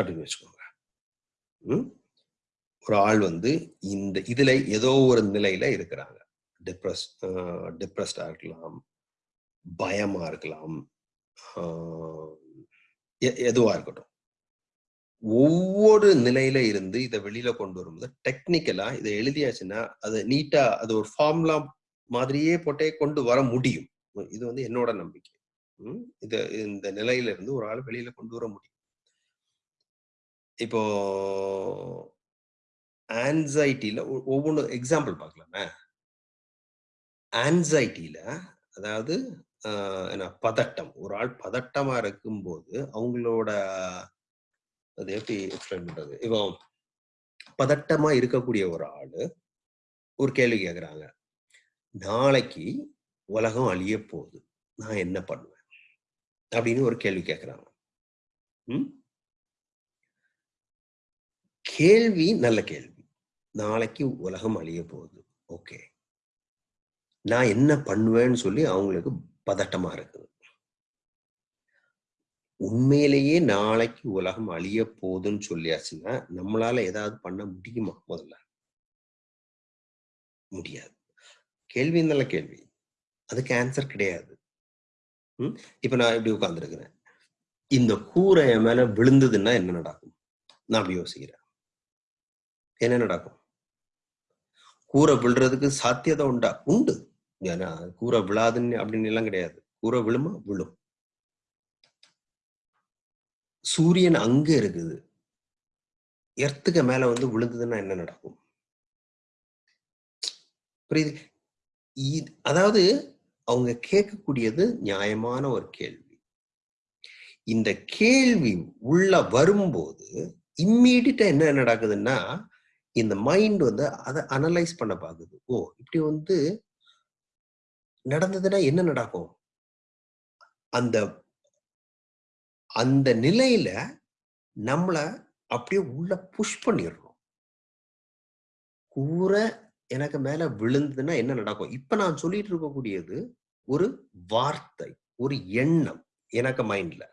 அப்படின்னு வச்சுக்கோங்க. ம்? ஒரு ஆள் வந்து இந்த இதுல ஏதோ ஒரு நிலையில இருக்கிறாங்க. டிப்ரெஸ் டிப்ரெஸ்டாக uh, இருக்கலாம் பயமாக இருக்கலாம் எதுவாக எ- இருக்கட்டும். ஒவ்வொரு நிலையில இருந்து இதை வெளியில கொண்டு வரும்போது டெக்னிக்கலா இதை எழுதியாச்சுன்னா அது நீட்டா அது ஒரு ஃபார்ம்லா மாதிரியே போட்டே கொண்டு வர முடியும். இது வந்து என்னோட நம்பிக்கை. ம்? இது இந்த நிலையில இருந்து ஒரு ஆள் வெளியில கொண்டு வர முடியும். இப்போ ஆன்சைட்டில ஒவ்வொன்று எக்ஸாம்பிள் பார்க்கலாமே? ஆன்சைட்டியில அதாவது ஆஹ், என்ன பதட்டம். ஒரு ஆள் பதட்டமா இருக்கும்போது அவங்களோட அது எப்படி எக்ஸ்பிளைன் பண்றது? இப்போ பதட்டமா இருக்கக்கூடிய ஒரு ஆளு ஒரு கேள்வி கேட்குறாங்க நாளைக்கு உலகம் அழிய போகுது. நான் என்ன பண்ணுவேன்? அப்படின்னு ஒரு கேள்வி கேட்குறாங்க கேள்வி நல்ல கேள்வி. நாளைக்கு உலகம் அழிய போகுது. ஓகே. நான் என்ன பண்ணுவேன்னு சொல்லி அவங்களுக்கு பதட்டமா இருக்குது. உண்மையிலேயே நாளைக்கு உலகம் அழிய போகுதுன்னு சொல்லியாச்சுன்னா நம்மளால ஏதாவது பண்ண முடியுமா முதல்ல? முடியாது. கேள்வி நல்ல கேள்வி. அதுக்கு ஆன்சர் கிடையாது. ம்? இப்ப நான் இப்படி உட்கார்ந்துருக்கிறேன். இந்த கூரை என் மேல விழுந்ததுன்னா என்ன நடக்கும்? நான் அப்படி யோசிக்கிறேன். என்ன நடக்கும்? கூரை விழுறதுக்கு சாத்தியதை உண்டா? உண்டு. ஏன்னா கூரை விழாதுன்னு அப்படின்னு எல்லாம் கிடையாது. கூரை விழுமா? விழும். சூரியன் அங்க இருக்குது. எர்த்துக்கு மேல வந்து விழுந்ததுன்னா என்ன நடக்கும்? புரியுது? அதாவது அவங்க கேட்கக்கூடியது நியாயமான ஒரு கேள்வி. இந்த கேள்வி உள்ள வரும்போது இம்மீடியட்டா என்ன நடக்குதுன்னா இந்த மைண்ட் வந்து அதை அனலைஸ் பண்ண பாக்குது ஓ இப்படி வந்து நடந்ததுன்னா என்ன நடக்கும்? அந்த அந்த நிலையில நம்மள அப்படியே உள்ள புஷ் பண்ணிடுறோம் கூரை எனக்கு மேல விழுந்ததுன்னா என்ன நடக்கும்? இப்ப நான் சொல்லிட்டு இருக்கக்கூடியது ஒரு வார்த்தை ஒரு எண்ணம் எனக்கு மைண்ட்ல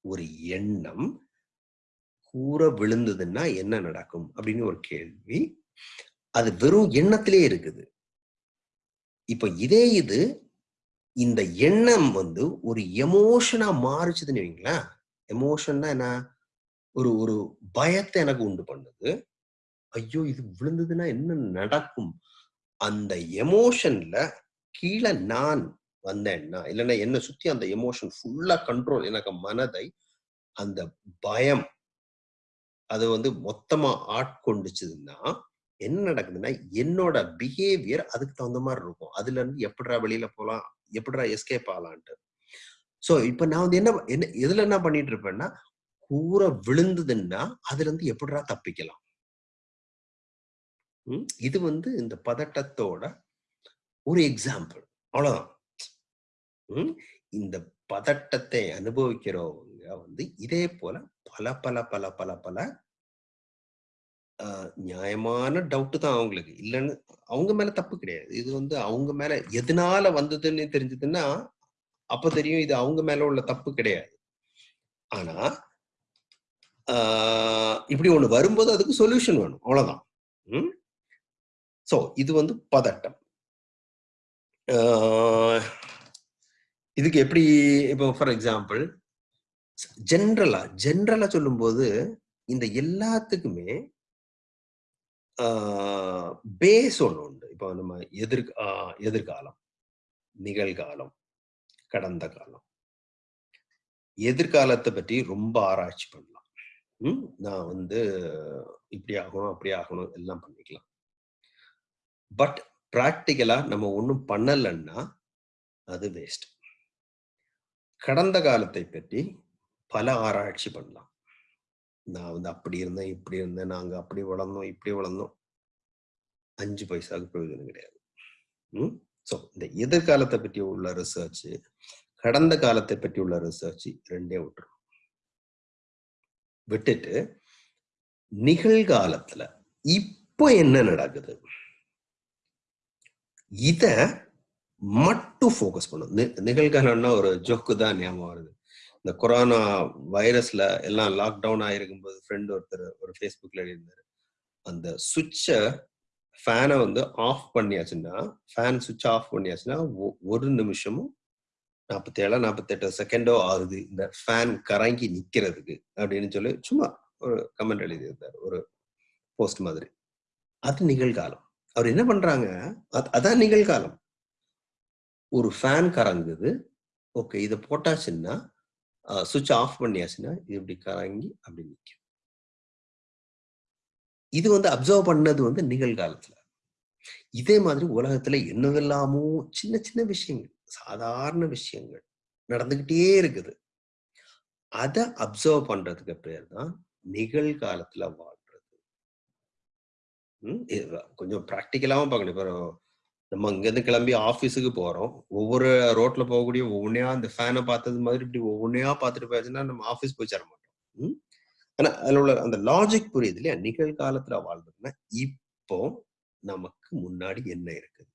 ஒரு எண்ணம் கூரை விழுந்ததுன்னா என்ன நடக்கும்? அப்படின்னு ஒரு கேள்வி. அது வெறும் எண்ணத்திலே இருக்குது. இப்ப இதே இது இந்த எண்ணம் வந்து ஒரு எமோஷனா மாறுச்சுதுன்னு வைங்களேன் எமோஷன்னா என்ன? ஒரு ஒரு பயத்தை எனக்கு உண்டு பண்ணுது. ஐயோ இது விழுந்ததுன்னா என்ன நடக்கும்? அந்த எமோஷன்ல கீழே நான் வந்தேன்னா இல்லைன்னா என்னை சுத்தி அந்த எமோஷன் ஃபுல்லா கண்ட்ரோல் எனக்கு மனதை அந்த பயம் அது வந்து மொத்தமா ஆட்கொண்டுச்சுன்னா என்ன நடக்குதுன்னா என்னோட பிஹேவியர் அதுக்கு தகுந்த மாதிரி இருக்கும். அதுல இருந்து எப்படிடா வெளியில போலாம் எப்படிடா எஸ்கேப் ஆகலான்ட்டு. சோ இப்ப நான் வந்து என்ன என்ன எதுல என்ன பண்ணிட்டு இருப்பேன்னா கூரை விழுந்ததுன்னா அதுல இருந்து எப்படிடா தப்பிக்கலாம்? இது வந்து இந்த பதட்டத்தோட ஒரு எக்ஸாம்பிள் அவ்வளவுதான். இந்த பதட்டத்தை அனுபவிக்கிறவங்க வந்து இதே போல பல பல பல பல பல நியாயமான டவுட் தான் அவங்களுக்கு. இல்லைன்னு அவங்க மேல தப்பு கிடையாது. இது வந்து அவங்க மேல எதனால வந்ததுன்னு தெரிஞ்சதுன்னா அப்ப தெரியும் இது அவங்க மேல உள்ள தப்பு கிடையாது. ஆனா இப்படி ஒண்ணு வரும்போது அதுக்கு சொல்யூஷன் வேணும். அவ்வளவுதான். ம்? சோ இது வந்து பதட்டம். இதுக்கு எப்படி இப்போ ஃபார் எக்ஸாம்பிள் ஜென்ரலா ஜென்ரலா சொல்லும்போது இந்த எல்லாத்துக்குமே பேஸ் ஒன்று உண்டு இப்போ நம்ம எதிர் ஆஹ், எதிர்காலம் நிகழ்காலம் கடந்த காலம். எதிர்காலத்தை பற்றி ரொம்ப ஆராய்ச்சி பண்ணலாம். நான் வந்து இப்படி ஆகணும் அப்படி ஆகணும் எல்லாம் பண்ணிக்கலாம். பட் ப்ராக்டிக்கலா நம்ம ஒன்றும் பண்ணலைன்னா அது வேஸ்ட் கடந்த காலத்தை பற்றி பல ஆராய்ச்சி பண்ணலாம். நான் வந்து அப்படி இருந்தேன் இப்படி இருந்தேன் நாங்க அப்படி வளர்ந்தோம் இப்படி வளர்ந்தோம். அஞ்சு பைசாவுக்கு பிரயோஜனம் கிடையாது. ம்? ஸோ இந்த எதிர்காலத்தை பற்றி உள்ள ரிசர்ச் கடந்த காலத்தை பற்றி உள்ள ரிசர்ச் ரெண்டே விட்டுரும். விட்டுட்டு நிகழ்காலத்துல இப்போ என்ன நடக்குது? இத மட்டும் ஃபோக்கஸ் பண்ணும் நி- நிகழ்காலம்னா ஒரு ஜோக்கு தான் ஞாபகம் வருது. இந்த கொரோனா வைரஸ்ல எல்லாம் லாக்டவுன் ஆயிருக்கும்போது ஃப்ரெண்ட் ஒருத்தர் ஒரு ஃபேஸ்புக்ல எழுதியிருந்தாரு. அந்த சுவிட்சை ஃபேனை வந்து ஆஃப் பண்ணியாச்சுன்னா ஃபேன் சுவிட்ச் ஆஃப் பண்ணியாச்சுன்னா ஒரு நிமிஷமும் நாற்பத்தேழா நாற்பத்தெட்டு செகண்டோ ஆகுது. இந்த ஃபேன் கறங்கி நிக்கிறதுக்கு அப்படின்னு சொல்லி சும்மா ஒரு கமெண்ட் எழுதியிருந்தார். ஒரு போஸ்ட் மாதிரி. அது நிகழ்காலம். அவர் என்ன பண்றாங்க? அதான் நிகழ்காலம். ஒரு ஃபேன் கறங்குது ஓகே இதை போட்டாச்சுன்னா சுவிட்ச் ஆஃப் பண்ணியாச்சுன்னா இது இப்படி கறங்கி அப்படி நிற்கும் இது வந்து அப்சர்வ் பண்ணது வந்து நிகழ்காலத்துல. இதே மாதிரி உலகத்துல என்னவெல்லாமோ சின்ன சின்ன விஷயங்கள் சாதாரண விஷயங்கள் நடந்துகிட்டே இருக்குது. அதை அப்சர்வ் பண்றதுக்கு பேர் தான் நிகழ்காலத்துல வாழ்றது. கொஞ்சம் ப்ராக்டிக்கலாவும் பார்க்கணும். இப்போ நம்ம இங்கேருந்து கிளம்பி ஆஃபீஸுக்கு போகிறோம் ஒவ்வொரு ரோட்ல போகக்கூடிய ஒவ்வொன்றையா அந்த ஃபேனை பார்த்தது மாதிரி இப்படி ஒவ்வொன்றையா பார்த்துட்டு போயாச்சுன்னா நம்ம ஆஃபீஸ் போய் சேர மாட்டோம். ம்? அதில் உள்ள அந்த லாஜிக் புரியுது இல்லையா? நிகழ்காலத்தில் வாழ்றதுன்னா இப்போ நமக்கு முன்னாடி என்ன இருக்குது?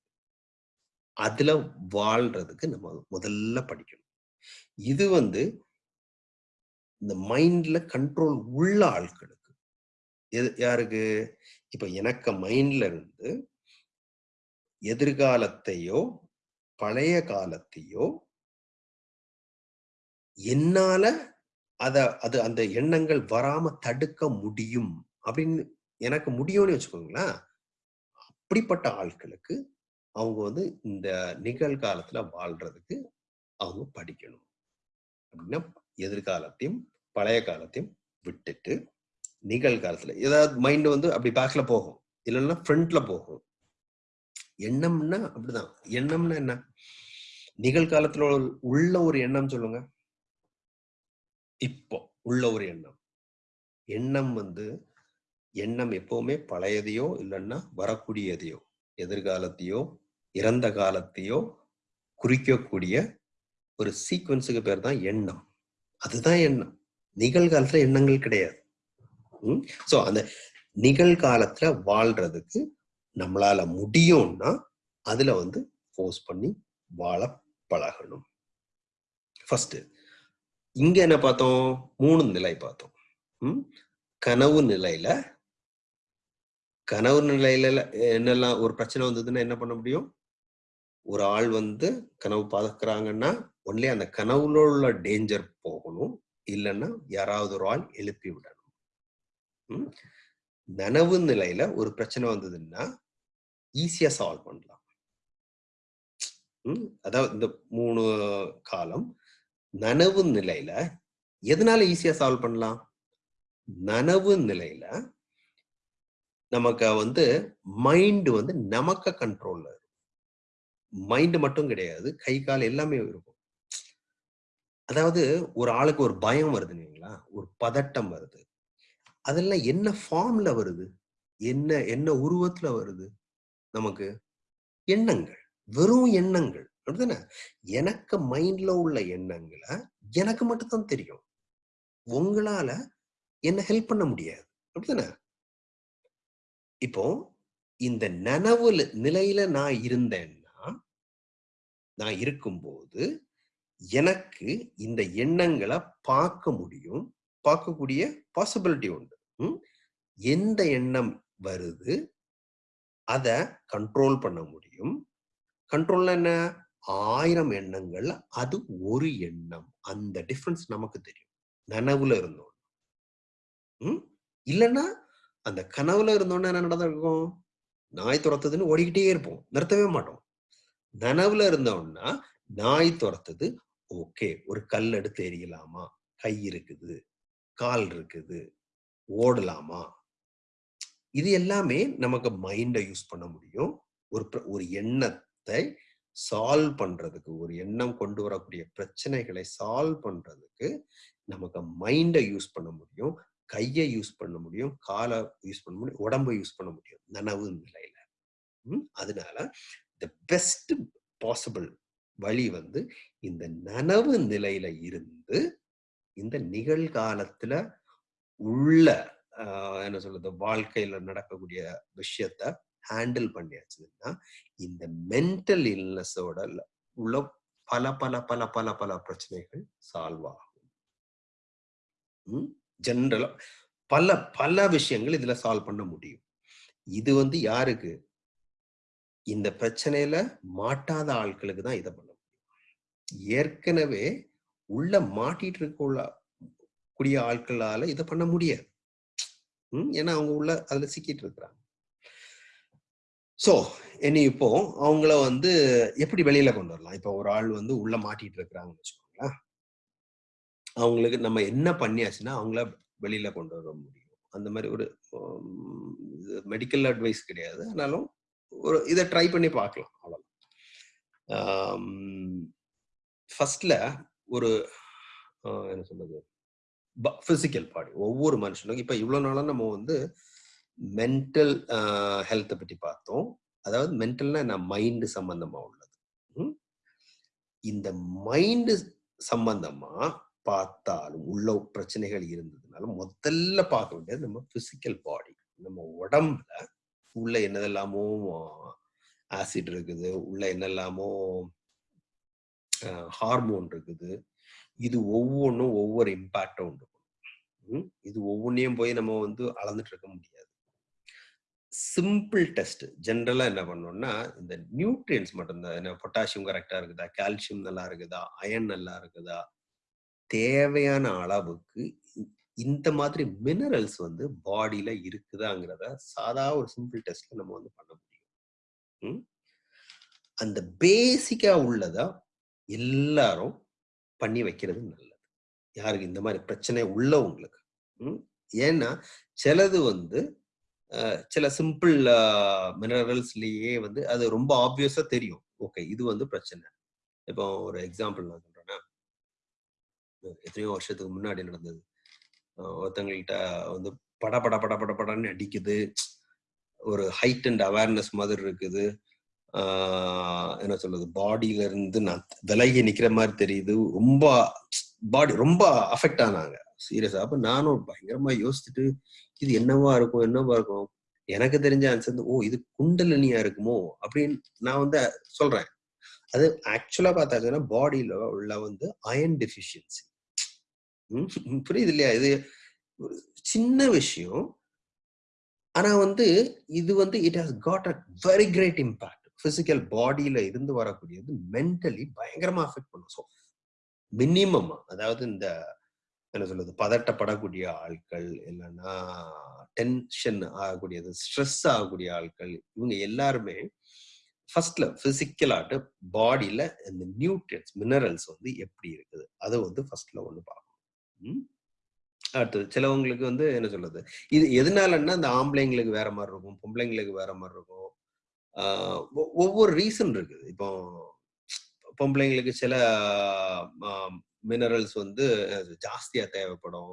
அதுல வாழ்றதுக்கு நம்ம முதல்ல படிக்கணும். இது வந்து இந்த மைண்ட்ல கண்ட்ரோல் உள்ள ஆட்களுக்கு. எது யாருக்கு? இப்ப எனக்கு மைண்ட்ல இருந்து எதிர்காலத்தையோ பழைய காலத்தையோ என்னால அத அது அந்த எண்ணங்கள் வராம தடுக்க முடியும் அப்படின்னு எனக்கு முடியும்னு வச்சுக்கோங்களேன். அப்படிப்பட்ட ஆட்களுக்கு அவங்க வந்து இந்த நிகழ்காலத்துல வாழ்றதுக்கு அவங்க படிக்கணும். அப்படின்னா எதிர்காலத்தையும் பழைய காலத்தையும் விட்டுட்டு நிகழ்காலத்துல ஏதாவது மைண்ட் வந்து அப்படி பேக்ல போகும். இல்லைன்னா ஃப்ரண்ட்ல போகும். எண்ணம்னா அப்படிதான். எண்ணம்னா என்ன? நிகழ்காலத்துல உள்ள- ஒரு எண்ணம் சொல்லுங்க. இப்போ உள்ள ஒரு எண்ணம். எண்ணம் வந்து எண்ணம் எப்பவுமே பழையதையோ இல்லைன்னா வரக்கூடியதையோ எதிர்காலத்தையோ இறந்த காலத்தையோ குறிக்கக்கூடிய ஒரு சீக்வன்ஸுக்கு பேர் தான் எண்ணம். அதுதான் எண்ணம். நிகழ்காலத்துல எண்ணங்கள் கிடையாது. ஸோ அந்த நிகழ்காலத்துல வாழ்றதுக்கு நம்மளால முடியும்னா அதுல வந்து ஃபோர்ஸ் பண்ணி வாழ பழகணும். ஃபர்ஸ்ட் இங்க என்ன பார்த்தோம்? மூணு நிலை பார்த்தோம். ம்? கனவு நிலையில கனவு நிலையில என்னெல்லாம் ஒரு பிரச்சனை வந்ததுன்னா என்ன பண்ண முடியும்? ஒரு ஆள் வந்து கனவு பார்க்கறாங்கன்னா ஒன்லி அந்த கனவுல உள்ள டேஞ்சர் போகணும். இல்லைன்னா யாராவது ஒரு ஆள் எழுப்பி விடணும். ம்? நனவு நிலையில ஒரு பிரச்சனை வந்ததுன்னா ஈஸியா சால்வ் பண்ணலாம். அதாவது இந்த மூணு காலம் நனவு நிலையில எதனால ஈஸியா சால்வ் பண்ணலாம்? நனவு நிலையில நமக்கு வந்து மைண்ட் வந்து நமக்கு கண்ட்ரோல்ல மைண்ட் மட்டும் கிடையாது கை கால் எல்லாமே இருக்கும். அதாவது ஒரு ஆளுக்கு ஒரு பயம் வருது இல்லைங்களா ஒரு பதட்டம் வருது. அதெல்லாம் என்ன ஃபார்ம்ல வருது? என்ன என்ன உருவத்துல வருது? நமக்கு எண்ணங்கள் வெறும் எண்ணங்கள். அப்படிதானே எனக்கு மைண்ட்ல உள்ள எண்ணங்களை எனக்கு மட்டும்தான் தெரியும். உங்களால என்ன ஹெல்ப் பண்ண முடியாது. அப்படிதானே இப்போ இந்த நனவு நிலையில நான் இருந்தேன்னா நான் இருக்கும்போது எனக்கு இந்த எண்ணங்களை பார்க்க முடியும். பார்க்கக்கூடிய பாசிபிலிட்டி உண்டு. ம்? எந்த எண்ணம் வருது? அதை கண்ட்ரோல் பண்ண முடியும். கண்ட்ரோல் என்ன? ஆயிரம் எண்ணங்கள் அது ஒரு எண்ணம். அந்த டிஃபரன்ஸ் நமக்கு தெரியும். நனவுல இருந்தோம். ம்? இல்லைன்னா அந்த கனவுல இருந்தோன்னா என்ன நடந்திருக்கும் நாய் துரத்துதுன்னு ஓடிக்கிட்டே இருப்போம். நிறுத்தவே மாட்டோம். நனவுல இருந்தோம்னா நாய் துரத்துது. ஓகே ஒரு கல் எடுத்து எரியலாமா கை இருக்குது. கால் இருக்குது. ஓடலாமா? இது எல்லாமே நமக்கு மைண்டை யூஸ் பண்ண முடியும். ஒரு ஒரு எண்ணத்தை சால்வ் பண்றதுக்கு ஒரு எண்ணம் கொண்டு வரக்கூடிய பிரச்சனைகளை சால்வ் பண்றதுக்கு நமக்கு மைண்டை யூஸ் பண்ண முடியும். கையை யூஸ் பண்ண முடியும். காலை யூஸ் பண்ண முடியும். உடம்பை யூஸ் பண்ண முடியும். நனவு நிலையில. ம்? அதனால த பெஸ்ட் பாசிபிள் வழி வந்து இந்த நனவு நிலையில இருந்து இந்த நிகழ்காலத்துல உள்ள என்ன சொல்றது வாழ்க்கையில நடக்கக்கூடிய விஷயத்த ஹேண்டில் பண்ணியாச்சுன்னா இந்த மென்டல் இல்னஸோட உள்ள பல பல பல பல பல பிரச்சனைகள் சால்வ் ஆகும். ஜென்ரலா பல பல விஷயங்கள் இதுல சால்வ் பண்ண முடியும். இது வந்து யாருக்கு? இந்த பிரச்சனையில மாட்டாத ஆட்களுக்கு தான் இதை பண்ண முடியும். ஏற்கனவே உள்ள மாட்டிட்டு இருக்க கூடிய ஆட்களால இதை பண்ண முடியாது. ஏன்னா அவங்க உள்ள அதுல சிக்கிட்டு இருக்கிறாங்க. சோ இனி இப்போ அவங்கள வந்து எப்படி வெளியில கொண்டு வரலாம்? இப்போ ஒரு ஆள் வந்து உள்ள மாட்டிட்டு இருக்கிறாங்கன்னு வச்சுக்கோங்களேன். அவங்களுக்கு நம்ம என்ன பண்ணியாச்சுன்னா அவங்கள வெளியில கொண்டு வர முடியும். அந்த மாதிரி ஒரு மெடிக்கல் அட்வைஸ் கிடையாது. ஆனாலும் ஒரு இதை ட்ரை பண்ணி பார்க்கலாம் அவ்வளோதான் ஃபர்ஸ்ட்ல ஒரு என்ன சொல்றது? ஃபிசிக்கல் பாடி ஒவ்வொரு மனுஷனுக்கும். இப்போ இவ்வளோ நாளாக நம்ம வந்து மென்டல் ஹெல்த்தை பற்றி பார்த்தோம். அதாவது மென்டல்னா என்ன? மைண்டு சம்பந்தமா உள்ளது. இந்த மைண்டு சம்பந்தமா பார்த்தாலும் உள்ள பிரச்சனைகள் இருந்ததுனால முதல்ல பார்க்க வேண்டியது நம்ம பிசிக்கல் பாடி நம்ம உடம்புல உள்ள என்னதெல்லாமோ ஆசிட் இருக்குது. உள்ள என்னெல்லாமோ ஹார்மோன் இருக்குது. இது ஒவ்வொன்றும் ஒவ்வொரு இம்பாக்டும் உண்டு. ம்? இது ஒவ்வொன்றையும் போய் நம்ம வந்து அளந்துட்டு இருக்க முடியாது சிம்பிள் டெஸ்ட் ஜென்ரலா என்ன பண்ணோம்னா இந்த நியூட்ரியன்ஸ் மட்டும்தான். என்ன பொட்டாசியம் கரெக்டா இருக்குதா? கால்சியம் நல்லா இருக்குதா? அயன் நல்லா இருக்குதா? தேவையான அளவுக்கு இ- இந்த மாதிரி மினரல்ஸ் வந்து பாடியில இருக்குதாங்கிறத சாதா ஒரு சிம்பிள் டெஸ்ட்ல நம்ம வந்து பண்ண முடியும். ம்? அந்த பேசிக்கா உள்ளதா எல்லாரும் பண்ணி வைக்கிறது நல்லது. யாருக்கு இந்த மாதிரி பிரச்சனை உள்ளவங்களுக்கு. ம்? ஏன்னா சிலது வந்து சில சிம்பிள் மினரல்ஸ்லயே வந்து அது ரொம்ப ஆப்வியஸா தெரியும். ஓகே இது வந்து பிரச்சனை. இப்போ ஒரு எக்ஸாம்பிள் நான் சொல்றேன்னா எத்தனையோ வருஷத்துக்கு முன்னாடி நடந்தது. ஒருத்தங்கள்கிட்ட வந்து பட பட பட பட படன்னு அடிக்குது. ஒரு ஹைட் அண்ட் அவேர்னஸ் மாதிரி இருக்குது. என்ன சொல்றது பாடியில இருந்து நான் விலகி நிக்கிற மாதிரி தெரியுது. ரொம்ப பாடி ரொம்ப அஃபெக்ட் ஆனாங்க. சீரியஸா அப்ப நானும் பயங்கரமா யோசிச்சுட்டு இது என்னவா இருக்கும் என்னவா இருக்கும்? எனக்கு தெரிஞ்ச ஆன்சர் ஓ இது குண்டலினியா இருக்குமோ? அப்படின்னு நான் வந்து சொல்றேன். அது ஆக்சுவலா பார்த்தாச்சுன்னா பாடியில உள்ள வந்து அயன் டெஃபிஷியன்சி புரியுது இல்லையா? இது சின்ன விஷயம். ஆனா வந்து இது வந்து it has got a very great impact physical பாடியில இருந்து வரக்கூடியது மென்டலி பயங்கரமா அஃபெக்ட் பண்ணும். ஸோ மினிமம் அதாவது இந்த என்ன சொல்றது பதட்டப்படக்கூடிய ஆட்கள் இல்லைன்னா டென்ஷன் ஆகக்கூடியது ஸ்ட்ரெஸ் ஆகக்கூடிய ஆட்கள் இவங்க எல்லாருமே ஃபர்ஸ்ட்ல பிசிக்கலாட்டு பாடியில இந்த நியூட்ரியன்ஸ் மினரல்ஸ் வந்து எப்படி இருக்குது? அதை வந்து ஃபர்ஸ்ட்ல ஒன்று பார்க்கணும். அடுத்தது சிலவங்களுக்கு வந்து என்ன சொல்றது இது எதனாலன்னா இந்த ஆம்பளைங்களுக்கு வேற மாதிரி இருக்கும் பொம்பளைங்களுக்கு வேற மாதிரி இருக்கும் ஒவ்வொரு ரீசன் இருக்குது. இப்போ பொம்பளைங்களுக்கு சில மினரல்ஸ் வந்து ஜாஸ்தியாக தேவைப்படும்.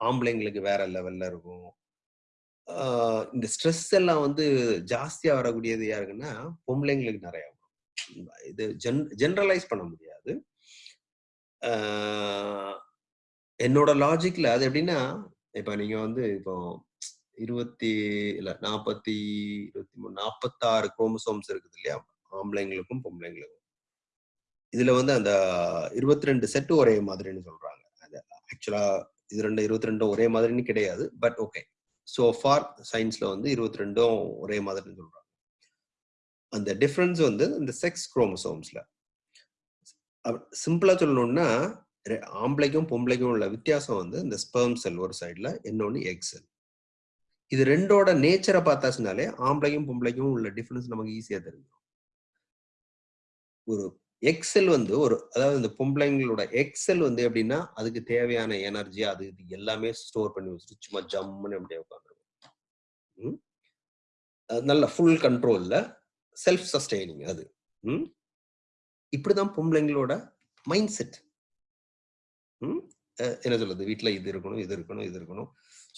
ஆம்பளைங்களுக்கு வேற லெவல்ல இருக்கும். இந்த ஸ்ட்ரெஸ் எல்லாம் வந்து ஜாஸ்தியா வரக்கூடியது யாருக்குன்னா பொம்பளைங்களுக்கு நிறைய வரும். இது ஜென் ஜென்ரலைஸ் பண்ண முடியாது. என்னோட லாஜிக்ல அது எப்படின்னா இப்ப நீங்க வந்து இப்போ இருபத்தி இல்ல நாற்பத்தி இருபத்தி மூணு நாற்பத்தாறு குரோமசோம்ஸ் இருக்குது இல்லையா? ஆம்பளைங்களுக்கும் பொம்பளைங்களுக்கும். இதுல வந்து அந்த இருபத்தி ரெண்டு செட்டு ஒரே மாதிரின்னு சொல்றாங்க. அது ஆக்சுவலா இது ரெண்டு இருபத்தி ரெண்டும் ஒரே மாதிரின்னு கிடையாது. But okay. ஸோ ஃபார் சயின்ஸ்ல வந்து இருபத்தி ரெண்டும் ஒரே மாதிரின்னு சொல்றாங்க. அந்த டிஃப்ரென்ஸ் வந்து இந்த செக்ஸ் குரோமசோம்ஸ்ல சிம்பிளா சொல்லணும்னா ரெ- ஆம்பளைக்கும் பொம்பளைக்கும் உள்ள வித்தியாசம் வந்து இந்த ஸ்பெர்ம் செல் ஒரு சைடில் இன்னொன்னு எக் செல் இது ரெண்டோட நேச்சரை பார்த்தாச்சுனாலே ஆம்பளைக்கும் பொம்பளைக்கும் உள்ள டிஃபரன்ஸ் நமக்கு ஈஸியா தெரியும் ஒரு எக்ஸல் வந்து ஒரு அதாவது இந்த பொம்பளைங்களோட எக்ஸல் வந்து எப்படின்னா அதுக்கு தேவையான எனர்ஜி அது இது எல்லாமே ஸ்டோர் பண்ணி வச்சுட்டு சும்மா ஜம்முன்னு அப்படியே உட்காந்துருக்கும். நல்ல ஃபுல் கண்ட்ரோல்ல செல்ஃப் சஸ்டைனிங் அது. ம்? இப்படிதான் பொம்பளைங்களோட மைண்ட் செட் என்ன சொல்றது? வீட்டுல இது இருக்கணும் இது இருக்கணும் இது இருக்கணும்.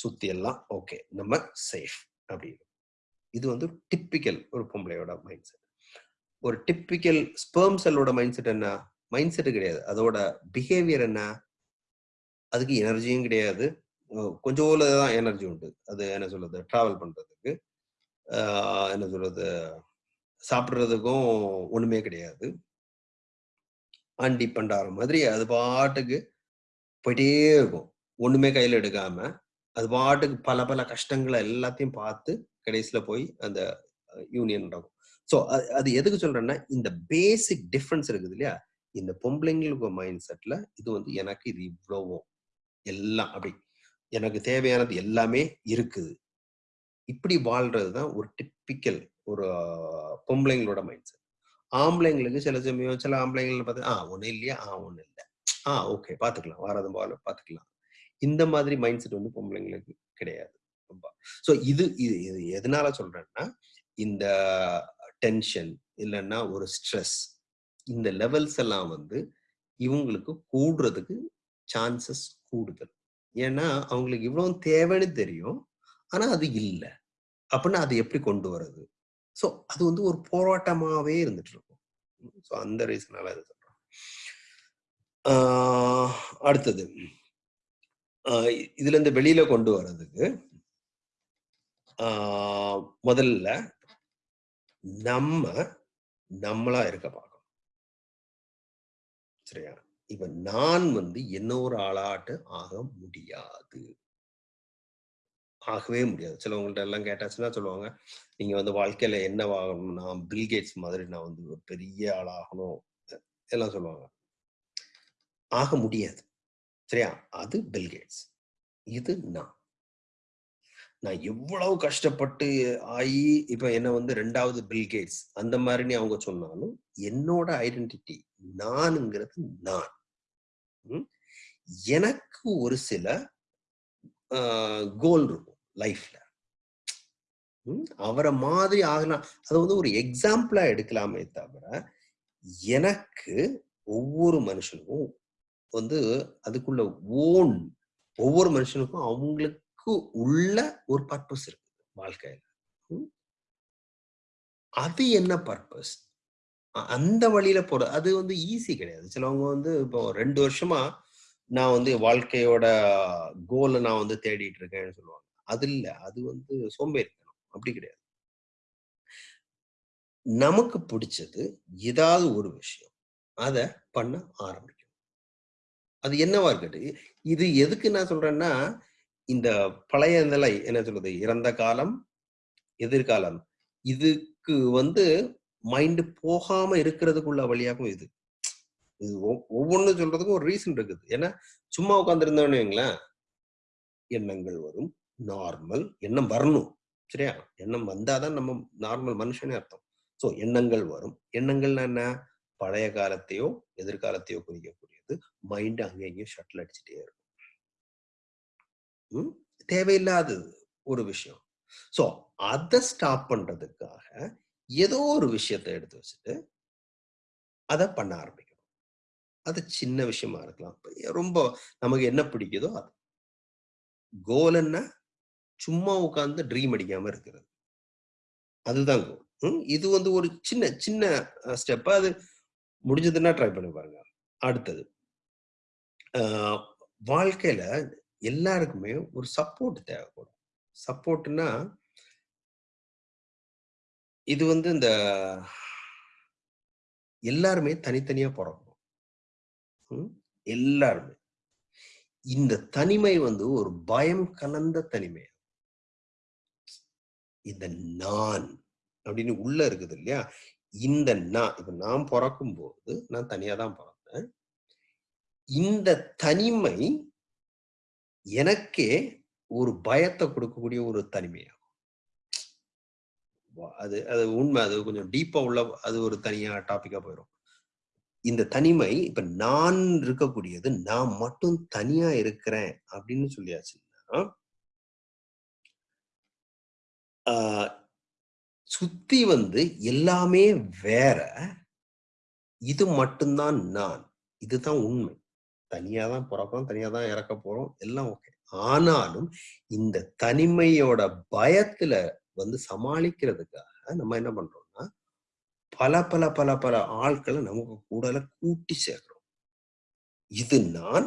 சுத்தி எல்லாம் ஓகே நம்ம சேஃப் அப்படின்னு. இது வந்து டிப்பிக்கல் ஒரு பொம்பளையோட மைண்ட் செட் ஒரு டிப்பிக்கல் ஸ்பெர்ம் செல்லோட மைண்ட் செட் என்ன? மைண்ட் செட் கிடையாது. அதோட பிஹேவியர் என்ன? அதுக்கு எனர்ஜியும் கிடையாது. கொஞ்சம் தான் எனர்ஜி உண்டு. அது என்ன சொல்றது? டிராவல் பண்றதுக்கு என்ன சொல்றது? சாப்பிட்றதுக்கும் ஒண்ணுமே கிடையாது. அன்டிபெண்ட் ஆகிற மாதிரி அது பாட்டுக்கு போயிட்டே இருக்கும். ஒண்ணுமே கையில எடுக்காம அது பாட்டுக்கு பல பல கஷ்டங்களை எல்லாத்தையும் பார்த்து கடைசியில போய் அந்த யூனியன் நடக்கும். ஸோ அது எதுக்கு சொல்றேன்னா இந்த பேசிக் டிஃப்ரென்ஸ் இருக்குது இல்லையா? இந்த பொம்பளைங்களுக்கு மைண்ட் செட்ல இது வந்து எனக்கு இது இவ்வளவோ. எல்லாம் அப்படி. எனக்கு தேவையானது எல்லாமே இருக்குது. இப்படி வாழ்றது தான் ஒரு டிப்பிக்கல் ஒரு பொம்பளைங்களோட மைண்ட் செட் ஆம்பளைங்களுக்கு சில சமயம் சில ஆம்பளைங்களை பார்த்து ஆ ஒன்றும் இல்லையா ஆ ஒன்றும் இல்லை. ஆ ஓகே பார்த்துக்கலாம். வாரதும் போல பார்த்துக்கலாம். இந்த மாதிரி மைண்ட் செட் வந்து பொம்பளைங்களுக்கு கிடையாது. ரொம்ப. ஸோ இது இது இது எதனால சொல்றேன்னா இந்த டென்ஷன் இல்லைன்னா ஒரு ஸ்ட்ரெஸ் இந்த லெவல்ஸ் எல்லாம் வந்து இவங்களுக்கு கூடுறதுக்கு சான்சஸ் கூடுதல். ஏன்னா அவங்களுக்கு இவ்வளோ தேவைன்னு தெரியும். ஆனால் அது இல்லை. அப்படின்னா அது எப்படி கொண்டு வர்றது? ஸோ அது வந்து ஒரு போராட்டமாகவே இருந்துட்டு இருக்கும். ஸோ அந்த ரீசனால அது சொல்கிறோம் அடுத்தது. இதுல இருந்து வெளியில கொண்டு வர்றதுக்கு முதல்ல நம்ம நம்மளா இருக்க பார்க்கணும். சரியா? இப்ப நான் வந்து என்ன ஒரு ஆளாட்டு ஆக முடியாது. ஆகவே முடியாது. சிலவங்கள்ட்ட எல்லாம் கேட்டாச்சுன்னா சொல்லுவாங்க நீங்க வந்து வாழ்க்கையில என்ன ஆகணும் நான் பில்கேட்ஸ் மாதிரி நான் வந்து ஒரு பெரிய ஆளாகணும். எல்லாம் சொல்லுவாங்க. ஆக முடியாது. சரியா? அது பில்கேட்ஸ் இது நான். நான் எவ்வளவு கஷ்டப்பட்டு ஆகி இப்ப என்ன வந்து ரெண்டாவது பில்கேட்ஸ் அந்த மாதிரி அவங்க சொன்னாலும் என்னோட ஐடென்டிட்டி நானுங்கிறது நான். எனக்கு ஒரு சில கோல் இருக்கும் லைஃப்ல. அவரை மாதிரி ஆகலாம் அது வந்து ஒரு எக்ஸாம்பிளா எடுக்கலாமே தவிர எனக்கு ஒவ்வொரு மனுஷனுக்கும் வந்து அதுக்குள்ள ஓன் ஒவ்வொரு மனுஷனுக்கும் அவங்களுக்கு உள்ள ஒரு பர்பஸ் இருக்கு வாழ்க்கையில. அது என்ன பர்பஸ் அந்த வழியில போற அது வந்து ஈஸி கிடையாது. சிலவங்க வந்து இப்போ ரெண்டு வருஷமா நான் வந்து வாழ்க்கையோட கோலை நான் வந்து தேடிட்டு இருக்கேன்னு சொல்லுவாங்க. அது இல்ல. அது வந்து சோம்பேறித்தனம். அப்படி கிடையாது. நமக்கு பிடிச்சது ஏதாவது ஒரு விஷயம். அத பண்ண ஆரம்பிக்கும் அது என்னவா இருக்கட்டு? இது எதுக்கு நான் சொல்றேன்னா இந்த பழைய நிலை என்ன சொல்றது? இறந்த காலம் எதிர்காலம். இதுக்கு வந்து மைண்ட் போகாம இருக்கிறதுக்குள்ள வழியாகவும் இது. இது ஒவ்வொன்னு சொல்றதுக்கும் ஒரு ரீசன் இருக்குது. ஏன்னா சும்மா உட்காந்துருந்தோன்னு வைங்களேன் எண்ணங்கள் வரும். நார்மல் எண்ணம் வரணும். சரியா? எண்ணம் வந்தாதான் நம்ம நார்மல் மனுஷனே அர்த்தம். ஸோ எண்ணங்கள் வரும். எண்ணங்கள்னா என்ன? பழைய காலத்தையோ எதிர்காலத்தையோ குறிக்கக்கூடிய குறிக்கக்கூடியது மைண்ட் அங்கேயும் ஷட்டில் அடிச்சுட்டே இருக்கும். தேவையில்லாதது ஒரு விஷயம். ஸோ அதை ஸ்டாப் பண்றதுக்காக ஏதோ ஒரு விஷயத்தை எடுத்து வச்சுட்டு அதை பண்ண ஆரம்பிக்கணும். அது சின்ன விஷயமா இருக்கலாம். ரொம்ப நமக்கு என்ன பிடிக்குதோ அது. கோல் என்ன? சும்மா உட்கார்ந்து ட்ரீம் அடிக்காம இருக்கிறது. அதுதான் கோல் இது வந்து ஒரு சின்ன சின்ன ஸ்டெப் அது முடிஞ்சதுன்னா ட்ரை பண்ணி பாருங்க. அடுத்தது. வாழ்க்கையில எல்லாருக்குமே ஒரு சப்போர்ட் தேவைப்படும். சப்போர்ட்னா இது வந்து இந்த எல்லாருமே தனித்தனியா பிறக்கணும். எல்லாருமே. இந்த தனிமை வந்து ஒரு பயம் கலந்த தனிமை. இந்த நான் அப்படின்னு உள்ள இருக்குது இல்லையா? இந்த நான் இப்ப நான் பிறக்கும் போது நான் தனியா தான் பிறக்கும் இந்த தனிமை எனக்கே ஒரு பயத்தை கொடுக்கக்கூடிய ஒரு தனிமையாகும். அது அது உண்மை. அது கொஞ்சம் டீப்பா உள்ள அது ஒரு தனியா டாபிக்கா போயிடும் இந்த தனிமை இப்ப நான் இருக்கக்கூடியது நான் மட்டும் தனியா இருக்கிறேன் அப்படின்னு சொல்லியாச்சுன்னா சுத்தி வந்து எல்லாமே வேற. இது மட்டும்தான் நான். இதுதான் உண்மை. தனியா தான் பிறக்கிறோம் தனியா தான் இறக்க போறோம் எல்லாம் ஓகே ஆனாலும் இந்த தனிமையோட பயத்துல வந்து சமாளிக்கிறதுக்காக நம்ம என்ன பண்றோம்னா பல பல பல பல ஆட்களை நமக்கு கூடல கூட்டி சேர்க்கிறோம். இது நான்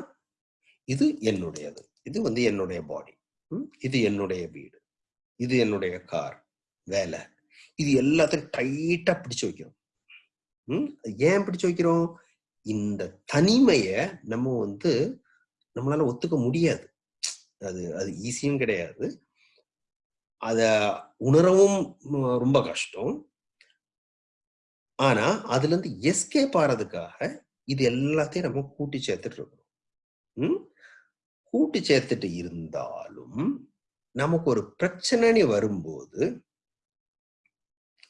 இது என்னுடையது. இது வந்து என்னுடைய பாடி இது என்னுடைய வீடு. இது என்னுடைய கார் வேலை. இது எல்லாத்தையும் டைட்டா பிடிச்சு வைக்கிறோம். ஏன் பிடிச்சு வைக்கிறோம்? இந்த தனிமைய நம்ம வந்து நம்மளால ஒத்துக்க முடியாது. அது அது ஈஸியும் கிடையாது. அத உணரவும் ரொம்ப கஷ்டம். ஆனா அதுல இருந்து எஸ்கேப் ஆறதுக்காக இது எல்லாத்தையும் நம்ம கூட்டி சேர்த்துட்டு இருக்கணும். கூட்டி சேர்த்துட்டு இருந்தாலும் நமக்கு ஒரு பிரச்சனைன்னு வரும்போது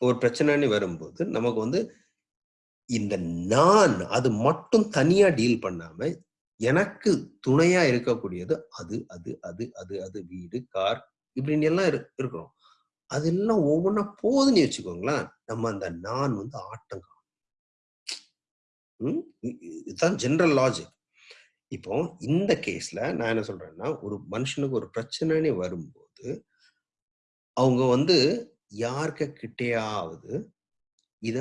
ஒரு பிரச்சனைன்னு வரும்போது நமக்கு வந்து இந்த நான் அது மட்டும் தனியா டீல் பண்ணாம எனக்கு துணையா இருக்கக்கூடியது அது அது அது அது அது வீடு கார் இப்படின்னு எல்லாம் இரு- இருக்கிறோம். அதெல்லாம் ஒவ்வொன்றா போதுன்னு வச்சுக்கோங்களேன் நம்ம அந்த நான் வந்து ஆட்டம் காணும். ம்? இதுதான் ஜென்ரல் லாஜிக் இப்போ இந்த கேஸ்ல நான் என்ன சொல்றேன்னா ஒரு மனுஷனுக்கு ஒரு பிரச்சனைன்னு வரும்போது அவங்க வந்து யார்க கிட்டேயாவது இத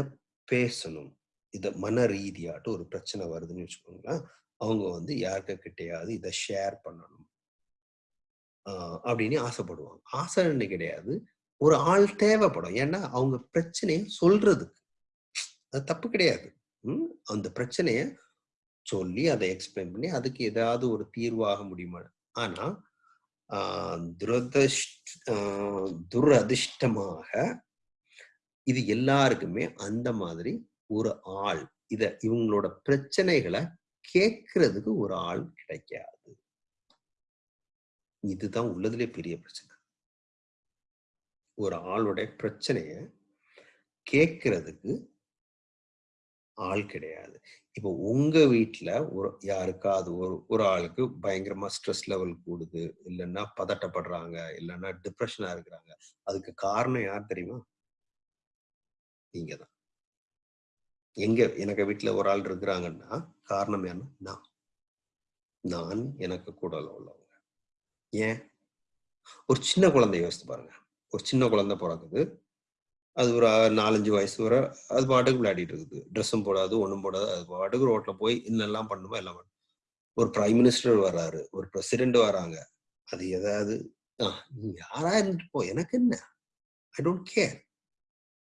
பேசணும். இதை மன ரீதியாட்டு ஒரு பிரச்சனை வருதுன்னு வச்சுக்கோங்களேன் அவங்க வந்து யாருக்க கிட்டையாவது இதை ஷேர் பண்ணணும். அப்படின்னு ஆசைப்படுவாங்க. ஆசைன்னு கிடையாது. ஒரு ஆள் தேவைப்படும். ஏன்னா அவங்க பிரச்சனையை சொல்றதுக்கு. அது தப்பு கிடையாது. அந்த பிரச்சனைய சொல்லி அதை எக்ஸ்பிளைன் பண்ணி அதுக்கு ஏதாவது ஒரு தீர்வாக முடியுமா? ஆனா ஆஹ் துரதிருஷ்ட ஆஹ் துரதிர்ஷ்டமாக இது எல்லாருக்குமே அந்த மாதிரி ஒரு ஆள். இத இவங்களோட பிரச்சனைகளை கேட்கறதுக்கு ஒரு ஆள் கிடைக்காது. இதுதான் உள்ளதுலே பெரிய பிரச்சனை. ஒரு ஆளுடைய பிரச்சனைய கேட்கறதுக்கு ஆள் கிடையாது. இப்போ உங்க வீட்டுல ஒரு யாருக்காவது ஒரு ஒரு ஆளுக்கு பயங்கரமா ஸ்ட்ரெஸ் லெவல் கூடுது. இல்லைன்னா பதட்டப்படுறாங்க. இல்லைன்னா டிப்ரெஷனா இருக்கிறாங்க. அதுக்கு காரணம் யார் தெரியுமா? நீங்க தான் எங்க எனக்கு வீட்டுல ஒரு ஆள் இருக்கிறாங்கன்னா காரணம் என்ன? நான். நான் எனக்கு கூட உள்ளவங்க. ஏன்? ஒரு சின்ன குழந்தை யோசித்து பாருங்க. ஒரு சின்ன குழந்தை பிறக்குது. அது ஒரு நாலஞ்சு வயசு வர அது பாட்டுக்கு விளையாடிட்டு இருக்குது. ட்ரெஸ்ஸும் போடாது ஒண்ணும் போடாது. அது பாட்டுக்கு ரோட்ல போய் இன்னெல்லாம் பண்ணுமோ எல்லாம் பண்ணும் ஒரு பிரைம் மினிஸ்டர் வர்றாரு. ஒரு பிரசிடென்ட் வராங்க. அது ஏதாவது நீ யாரா இருந்துட்டு போ? எனக்கு என்ன? ஐ டோன்ட் கேர்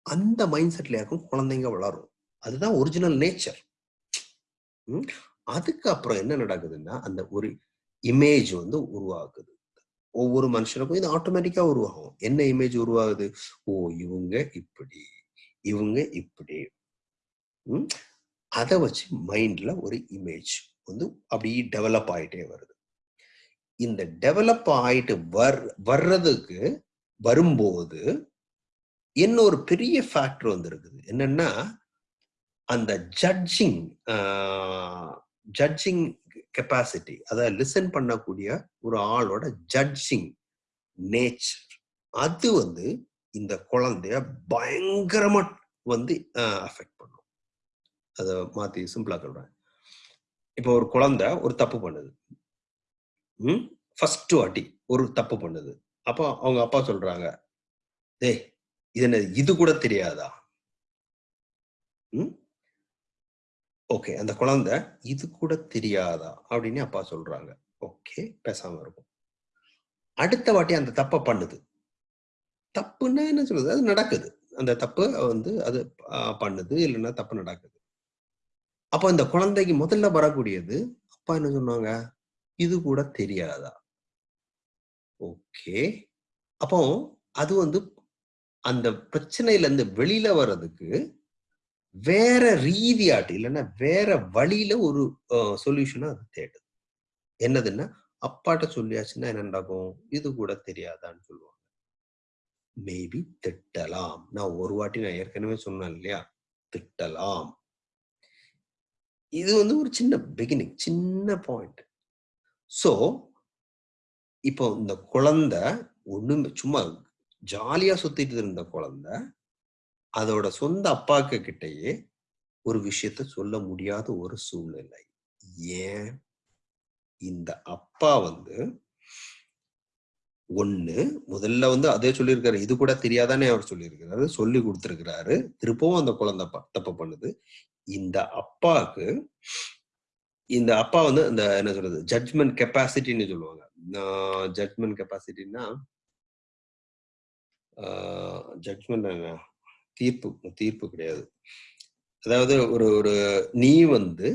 அந்த மைண்ட் செட்ல இருக்கும் குழந்தைங்க வளரும். அதுதான் ஒரிஜினல் நேச்சர் அதுக்கப்புறம் என்ன நடக்குதுன்னா அந்த ஒரு இமேஜ் வந்து உருவாக்குது ஒவ்வொரு மனுஷனுக்கும் இது ஆட்டோமேட்டிக்கா உருவாகும். என்ன இமேஜ் உருவாகுது? ஓ இவங்க இப்படி இவங்க இப்படி. அதை வச்சு மைண்ட்ல ஒரு இமேஜ் வந்து அப்படி டெவலப் ஆயிட்டே வருது. இந்த டெவலப் ஆயிட்டு வர் வர்றதுக்கு வரும்போது இன்னொரு பெரிய ஃபேக்டர் வந்து இருக்குது. என்னன்னா அந்த ஜட்ஜிங் ஜட்ஜிங் கெப்பாசிட்டி அதாவது லிசன் பண்ணக்கூடிய ஒரு ஆளோட ஜட்ஜிங் நேச்சர் அது வந்து இந்த குழந்தைய பயங்கரமா வந்து அஃபெக்ட் பண்ணும். அதை மாத்தி சிம்பிளா சொல்றேன். இப்போ ஒரு குழந்தை ஒரு தப்பு பண்ணுது. ம்? ஃபர்ஸ்ட் வாட்டி ஒரு தப்பு பண்ணுது. அப்போ அவங்க அப்பா சொல்றாங்க டேய் இது என்ன இது கூட தெரியாதா? ம்? ஓகே அந்த குழந்தை இது கூட தெரியாதா? அப்படின்னு அப்பா சொல்றாங்க. ஓகே பேசாம இருக்கும் அடுத்த வாட்டி அந்த தப்பை பண்ணுது. தப்புன்னா என்ன சொல்றது? அது நடக்குது. அந்த தப்பு வந்து அது பண்ணுது. இல்லைன்னா தப்பு நடக்குது. அப்போ அந்த குழந்தைக்கு முதல்ல வரக்கூடியது அப்பா என்ன சொன்னாங்க? இது கூட தெரியாதா? ஓகே. அப்போ அது வந்து அந்த பிரச்சனையில இருந்து வெளியில வர்றதுக்கு வேற ரீதியாட்டு இல்லைன்னா வேற வழியில ஒரு சொல்யூஷனை அது தேடுது. என்னதுன்னா அப்பாட்ட சொல்லியாச்சுன்னா என்ன நடக்கும்? இது கூட தெரியாதான்னு சொல்லுவாங்க. மேபி திட்டலாம். நான் ஒரு வாட்டி நான் ஏற்கனவே சொன்னேன் இல்லையா? திட்டலாம். இது வந்து ஒரு சின்ன பிகினிங் சின்ன பாயிண்ட் சோ இப்போ இந்த குழந்தை ஒண்ணுமே சும்மா ஜாலியா சுத்திட்டு இருந்த குழந்தை அதோட சொந்த அப்பாக்கு கிட்டயே ஒரு விஷயத்த சொல்ல முடியாத ஒரு சூழ்நிலை. ஏன்? இந்த அப்பா வந்து ஒண்ணு முதல்ல வந்து அதே சொல்லியிருக்காரு. இது கூட தெரியாதானே அவர் சொல்லியிருக்கிறாரு. சொல்லி கொடுத்திருக்கிறாரு. திருப்பவும் அந்த குழந்தை தப்பு பண்ணுது. இந்த அப்பாவுக்கு இந்த அப்பா வந்து இந்த என்ன சொல்றது? ஜட்ஜ்மெண்ட் கெப்பாசிட்டின்னு சொல்லுவாங்க. ஜட்ஜ்மெண்ட் கெப்பாசிட்டின்னா ஜட்ஜ்மெண்ட் தீர்ப்பு தீர்ப்பு கிடையாது. அதாவது ஒரு ஒரு நீ வந்து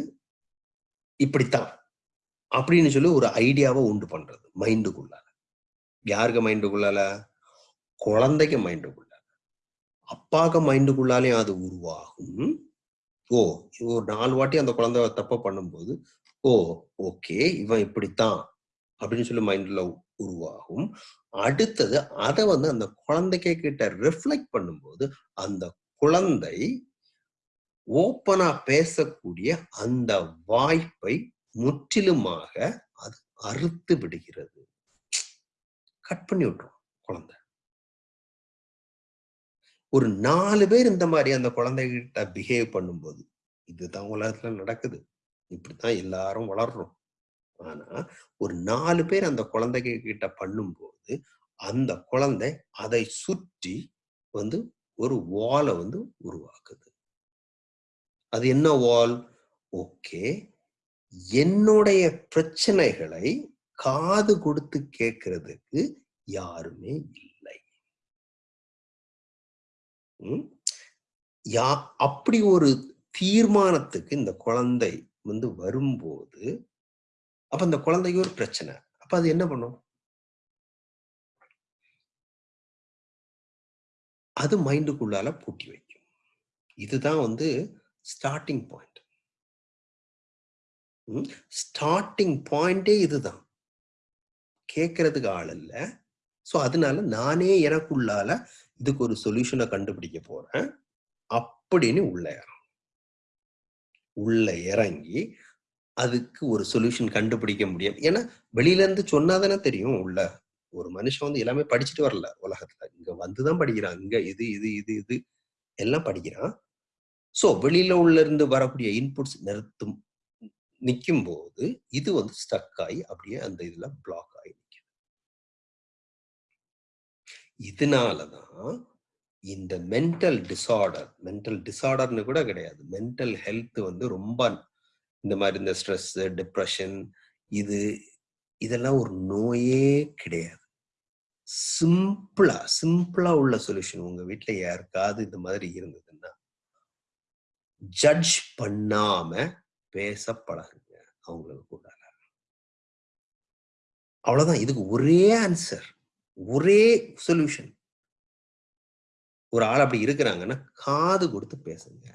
இப்படித்தான் அப்படின்னு சொல்லி ஒரு ஐடியாவை உண்டு பண்றது மைண்டுக்குள்ளால யாருக்கு மைண்டுக்குள்ளால? குழந்தைக்கு மைண்டுக்குள்ளால அப்பாக்கு மைண்டுக்குள்ளாலையும் அது உருவாகும். ஓ ஒரு நாலு வாட்டி அந்த குழந்தை தப்ப பண்ணும்போது ஓ ஓகே இவன் இப்படித்தான் அப்படின்னு சொல்லி மைண்ட்ல உருவாகும். அடுத்தது அதை வந்து அந்த குழந்தைக்கு கிட்ட ரிஃப்ளெக்ட் பண்ணும்போது அந்த குழந்தை ஓப்பனா பேசக்கூடிய அந்த வாய்ப்பை முற்றிலுமாக அது அறுத்து விடுகிறது. கட் பண்ணி விட்டுரும் குழந்தை. ஒரு நாலு பேர் இந்த மாதிரி அந்த குழந்தைகிட்ட பிஹேவ் பண்ணும்போது இதுதான் உலகத்துல நடக்குது. இப்படித்தான் எல்லாரும் வளர்றோம். ஆனா ஒரு நாலு பேர் அந்த குழந்தைங்க கிட்ட பண்ணும்போது அந்த குழந்தை அதை சுற்றி வந்து ஒரு வாலை வந்து உருவாக்குது. அது என்ன வால் ஓகே. என்னுடைய பிரச்சனைகளை காது கொடுத்து கேட்கறதுக்கு யாருமே இல்லை. யா அப்படி ஒரு தீர்மானத்துக்கு இந்த குழந்தை வந்து வரும்போது அப்ப அந்த குழந்தைக்கு ஒரு பிரச்சனை. அப்ப அது என்ன பண்ணும்? அது மைண்டுக்குள்ளால பூட்டி வைக்கும். இதுதான் வந்து ஸ்டார்டிங் பாயிண்ட் ஸ்டார்டிங் பாயிண்டே இதுதான். கேட்கறதுக்கு ஆள் இல்லை. ஸோ அதனால நானே எனக்குள்ளால இதுக்கு ஒரு சொல்யூஷனை கண்டுபிடிக்க போறேன். அப்படின்னு உள்ள இறங்கும் உள்ள இறங்கி அதுக்கு ஒரு சொல்யூஷன் கண்டுபிடிக்க முடியும். ஏன்னா வெளியில இருந்து சொன்னாதானே தெரியும் உள்ள ஒரு மனுஷன் வந்து எல்லாமே படிச்சுட்டு வரல உலகத்துல. இங்க வந்துதான் படிக்கிறான் இங்க இது இது இது இது. எல்லாம் படிக்கிறான். சோ வெளியில உள்ள இருந்து வரக்கூடிய இன்புட்ஸ் நிறுத்தும் நிற்கும் போது இது வந்து ஸ்டக் ஆகி அப்படியே அந்த இதுல பிளாக் ஆகி நிற்கும் இதனாலதான் இந்த மென்டல் டிசார்டர் மென்டல் டிசார்டர்னு கூட கிடையாது. மென்டல் ஹெல்த் வந்து ரொம்ப இந்த மாதிரி இந்த ஸ்ட்ரெஸ் டிப்ரெஷன் இது இதெல்லாம் ஒரு நோயே கிடையாது. சிம்பிளா சிம்பிளா உள்ள சொல்யூஷன் உங்க வீட்டுல யாருக்காவது இந்த மாதிரி இருந்ததுன்னா ஜட்ஜ் பண்ணாம பேச பழகுங்க அவங்களுக்கு கூட அவ்வளவுதான். இதுக்கு ஒரே ஆன்சர் ஒரே சொல்யூஷன் ஒரு ஆள் அப்படி இருக்கிறாங்கன்னா காது கொடுத்து பேசுங்க.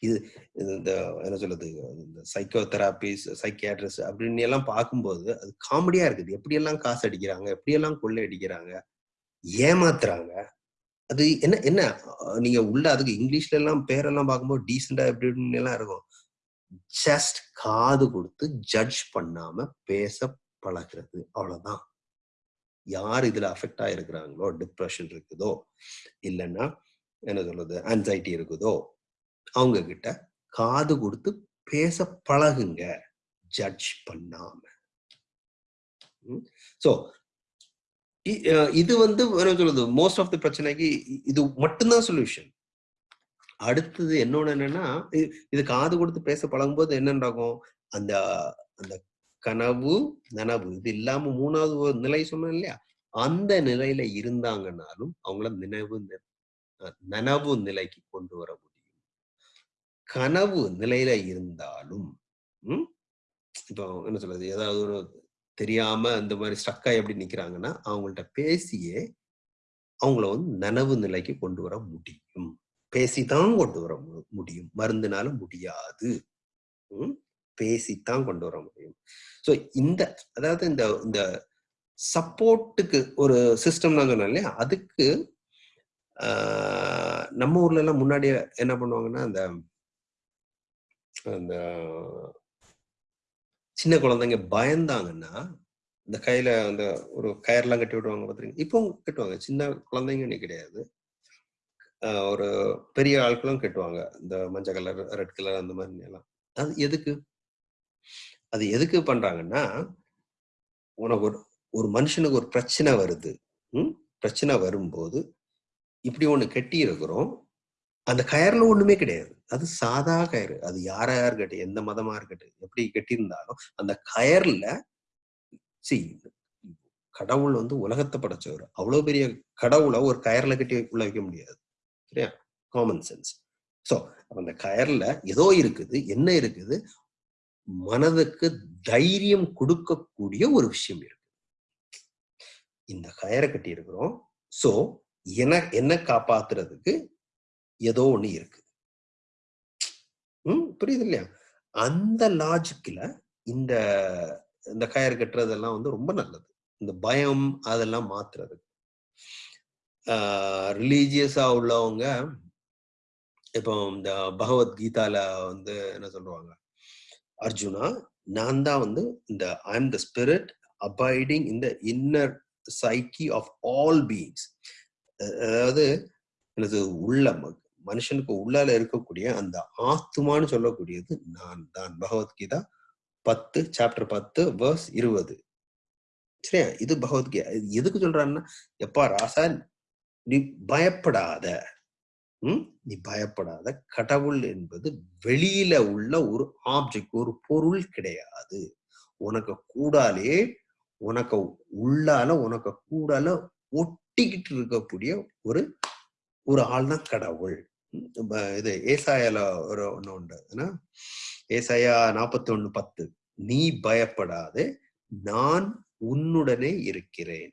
இது இந்த என்ன சொல்றது? இந்த சைக்கோ தெராபிஸ் சைக்கியாட்ரிஸ்ட் அப்படின்னு எல்லாம் பார்க்கும்போது அது காமெடியா இருக்குது. எப்படியெல்லாம் காசு அடிக்கிறாங்க? எப்படியெல்லாம் கொள்ளை அடிக்கிறாங்க? ஏமாத்துறாங்க? அது என்ன என்ன? நீங்க உள்ள அதுக்கு இங்கிலீஷ்ல எல்லாம் பேரெல்லாம் பார்க்கும்போது டீசெண்டா எப்படி இப்படின்னு எல்லாம் இருக்கும். ஜஸ்ட் காது கொடுத்து ஜட்ஜ் பண்ணாம பேச பழகிறது. அவ்வளவுதான். யார் இதுல அஃபெக்ட் ஆயிருக்கிறாங்களோ? டிப்ரெஷன் இருக்குதோ? இல்லைன்னா என்ன சொல்றது? ஆன்சைட்டி இருக்குதோ? அவங்க கிட்ட காது கொடுத்து பேச பழகுங்க. ஜட்ஜ் பண்ணாம. சோ இது வந்து என்ன சொல்றது? மோஸ்ட் ஆஃப் தி பிரச்சனைக்கு இது மட்டும்தான் சொல்யூஷன் அடுத்தது என்னோட என்னன்னா இது காது கொடுத்து பேச பழகும்போது என்ன நடக்கும் அந்த அந்த கனவு நனவு இது இல்லாம மூணாவது ஒரு நிலை சொன்னேன் இல்லையா? அந்த நிலையில இருந்தாங்கன்னாலும் அவங்கள நினைவு நனவு நிலைக்கு கொண்டு வர முடியும். கனவு நிலையில இருந்தாலும் ம், இப்போ என்ன சொல்றது? ஏதாவது ஒரு தெரியாம இந்த மாதிரி ஸ்ட்ரக்காய் எப்படி நிக்கிறாங்கன்னா அவங்கள்ட்ட பேசியே அவங்கள வந்து நனவு நிலைக்கு கொண்டு வர முடியும். பேசித்தான் கொண்டு வர முடியும். மருந்துனால முடியாது. ம்? பேசித்தான் கொண்டு வர முடியும். ஸோ இந்த அதாவது இந்த இந்த சப்போர்ட்டுக்கு ஒரு சிஸ்டம் நான் சொன்னேன் இல்லையா? அதுக்கு நம்ம ஊர்ல எல்லாம் முன்னாடி என்ன பண்ணுவாங்கன்னா அந்த அந்த சின்ன குழந்தைங்க பயந்தாங்கன்னா இந்த கையில அந்த ஒரு கயர்லாம் கட்டி விடுவாங்க பாத்துருங்க இப்போ கட்டுவாங்க. சின்ன குழந்தைங்கன்னு கிடையாது. ஆஹ் ஒரு பெரிய ஆட்களும் கட்டுவாங்க. இந்த மஞ்சள் கலர் ரெட் கலர் அந்த மாதிரி எல்லாம். அது எதுக்கு? அது எதுக்கு பண்றாங்கன்னா உனக்கு ஒரு ஒரு மனுஷனுக்கு ஒரு பிரச்சனை வருது. ம்? பிரச்சனை வரும்போது இப்படி ஒன்று கட்டி இருக்கிறோம் அந்த கயர்ல ஒண்ணுமே கிடையாது. அது சாதா கயிறு. அது யாரா இருக்கட்டும் எந்த மதமா இருக்கட்டும் எப்படி கட்டியிருந்தாலும் அந்த கயர்ல சி கடவுள் வந்து உலகத்தை படைச்சவர். அவ்வளவு பெரிய கடவுளை ஒரு கயர்ல கட்டி உள்ள வைக்க முடியாது. சரியா? காமன் சென்ஸ் சோ அந்த கயர்ல ஏதோ இருக்குது என்ன இருக்குது? மனதுக்கு தைரியம் கொடுக்கக்கூடிய ஒரு விஷயம் இருக்கு. இந்த கயரை கட்டி இருக்கிறோம் சோ என என்ன காப்பாத்துறதுக்கு ஏதோ ஒண்ணு இருக்கு. ம் புரியுது இல்லையா அந்த லாஜிக்ல இந்த இந்த கயிறு கட்டுறதெல்லாம் வந்து ரொம்ப நல்லது. இந்த பயம் அதெல்லாம் மாத்துறது. ரிலீஜியஸா உள்ளவங்க இப்போ இந்த பகவத்கீதால வந்து என்ன சொல்லுவாங்க? அர்ஜுனா நான் தான் வந்து இந்த I am the spirit abiding இந்த inner psyche of all beings அதாவது எனது உள்ள மனுஷனுக்கு உள்ளால இருக்கக்கூடிய அந்த ஆத்துமான்னு சொல்லக்கூடியது நான் தான். பகவத்கீதா பத்து சாப்டர் பத்து வேர்ஸ் இருபது. சரியா? இது பகவத்கீதா இது எதுக்கு சொல்றான்னா எப்பா ராசா நீ பயப்படாத. உம் நீ பயப்படாத. கடவுள் என்பது வெளியில உள்ள ஒரு ஆப்ஜெக்ட் ஒரு பொருள் கிடையாது. உனக்கு கூடாலே உனக்கு உள்ளால உனக்கு கூடால ஒட்டிக்கிட்டு இருக்கக்கூடிய ஒரு ஒரு ஆள் தான் கடவுள் இது ஏசாயால ஒரு ஒண்ணு உண்டு. ஏசாயா நாற்பத்தி ஒண்ணு பத்து. நீ பயப்படாதே நான் உன்னுடனே இருக்கிறேன்.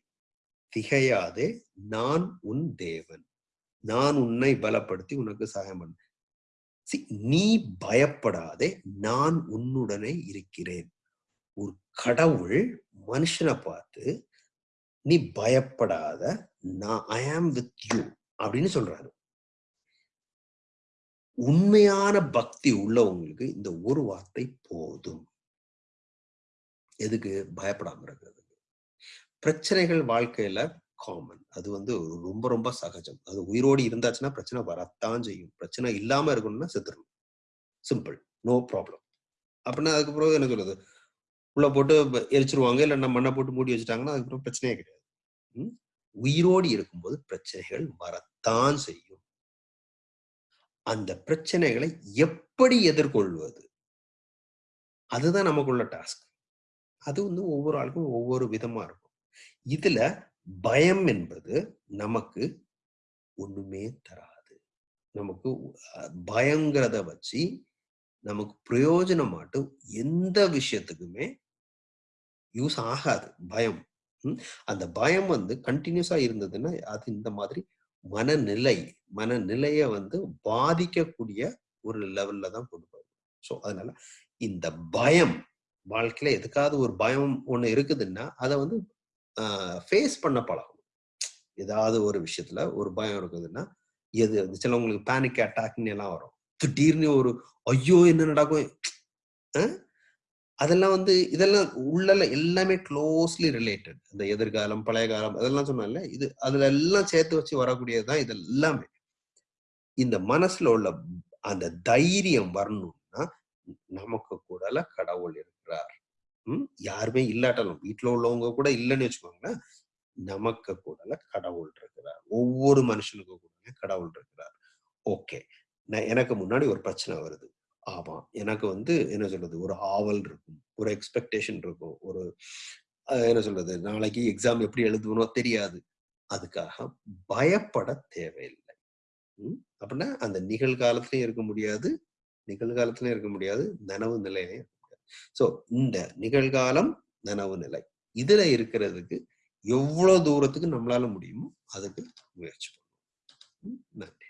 திகையாதே நான் உன் தேவன். நான் உன்னை பலப்படுத்தி உனக்கு சகாயம் பண்ண நீ பயப்படாதே நான் உன்னுடனே இருக்கிறேன். ஒரு கடவுள் மனுஷனை பார்த்து நீ பயப்படாத நான் ஐ ஆம் வித் யூ அப்படின்னு சொல்றாரு. உண்மையான பக்தி உள்ளவங்களுக்கு இந்த ஒரு வார்த்தை போதும். எதுக்கு? பயப்படாம இருக்கிறதுக்கு பிரச்சனைகள் வாழ்க்கையில காமன் அது வந்து ரொம்ப ரொம்ப சகஜம். அது உயிரோடு இருந்தாச்சுன்னா பிரச்சனை வரத்தான் செய்யும். பிரச்சனை இல்லாம இருக்கணும்னா செத்துடணும் சிம்பிள் நோ ப்ராப்ளம் அப்படின்னா அதுக்கப்புறம் என்ன சொல்றது? உள்ள போட்டு ப- எரிச்சிருவாங்க. இல்ல மண்ணை போட்டு மூடி வச்சுட்டாங்கன்னா அதுக்கப்புறம் பிரச்சனையே கிடையாது. உயிரோடு இருக்கும்போது பிரச்சனைகள் வரத்தான் செய்யும். அந்த பிரச்சனைகளை எப்படி எதிர்கொள்வது? அதுதான் நமக்குள்ள டாஸ்க் அது வந்து ஒவ்வொரு ஆளுக்கும் ஒவ்வொரு விதமா இருக்கும். இதுல பயம் என்பது நமக்கு ஒண்ணுமே தராது. நமக்கு பயங்கிறத வச்சு நமக்கு பிரயோஜனமாட்டும் எந்த விஷயத்துக்குமே யூஸ் ஆகாது. பயம். அந்த பயம் வந்து கண்டினியூஸா இருந்ததுன்னா அது இந்த மாதிரி மனநிலை மனநிலைய வந்து பாதிக்கக்கூடிய ஒரு லெவல்ல தான் கொண்டு போகும். ஸோ அதனால இந்த பயம் வாழ்க்கையில எதுக்காவது ஒரு பயம் ஒண்ணு இருக்குதுன்னா அதை வந்து ஃபேஸ் பண்ண பழகணும். ஏதாவது ஒரு விஷயத்துல ஒரு பயம் இருக்குதுன்னா எது சிலவங்களுக்கு பேனிக் அட்டாக்னு எல்லாம் வரும். திடீர்னு ஒரு ஐயோ என்ன நடக்கும்? அதெல்லாம் வந்து இதெல்லாம் உள்ள எல்லாமே க்ளோஸ்லி ரிலேட்டட் இந்த எதிர்காலம் பழைய காலம் அதெல்லாம் சொன்னால இது அதுல எல்லாம் சேர்த்து வச்சு வரக்கூடியதுதான் இது எல்லாமே இந்த மனசுல உள்ள அந்த தைரியம் வரணும்னா நமக்கு கூடல கடவுள் இருக்கிறார். ம் யாருமே இல்லாட்டாலும் வீட்டுல உள்ளவங்க கூட இல்லைன்னு வச்சுக்கோங்களேன் நமக்கு கூட கடவுள் இருக்கிறார். ஒவ்வொரு மனுஷனுக்கு கூட கடவுள் இருக்கிறார். ஓகே. நான் எனக்கு முன்னாடி ஒரு பிரச்சனை வருது. ஆமாம் எனக்கு வந்து என்ன சொல்றது? ஒரு ஆவல் இருக்கும். ஒரு எக்ஸ்பெக்டேஷன் இருக்கும். ஒரு என்ன சொல்றது? நாளைக்கு எக்ஸாம் எப்படி எழுதுவனோ தெரியாது. அதுக்காக பயப்பட தேவையில்லை. ம்? அப்படின்னா அந்த நிகழ்காலத்திலயும் இருக்க முடியாது. நிகழ்காலத்திலயும் இருக்க முடியாது. நனவு நிலையிலையும் இருக்க முடியாது. ஸோ இந்த நிகழ்காலம் நனவு நிலை. இதுல இருக்கிறதுக்கு எவ்வளவு தூரத்துக்கு நம்மளால முடியுமோ அதுக்கு முயற்சி நன்றி.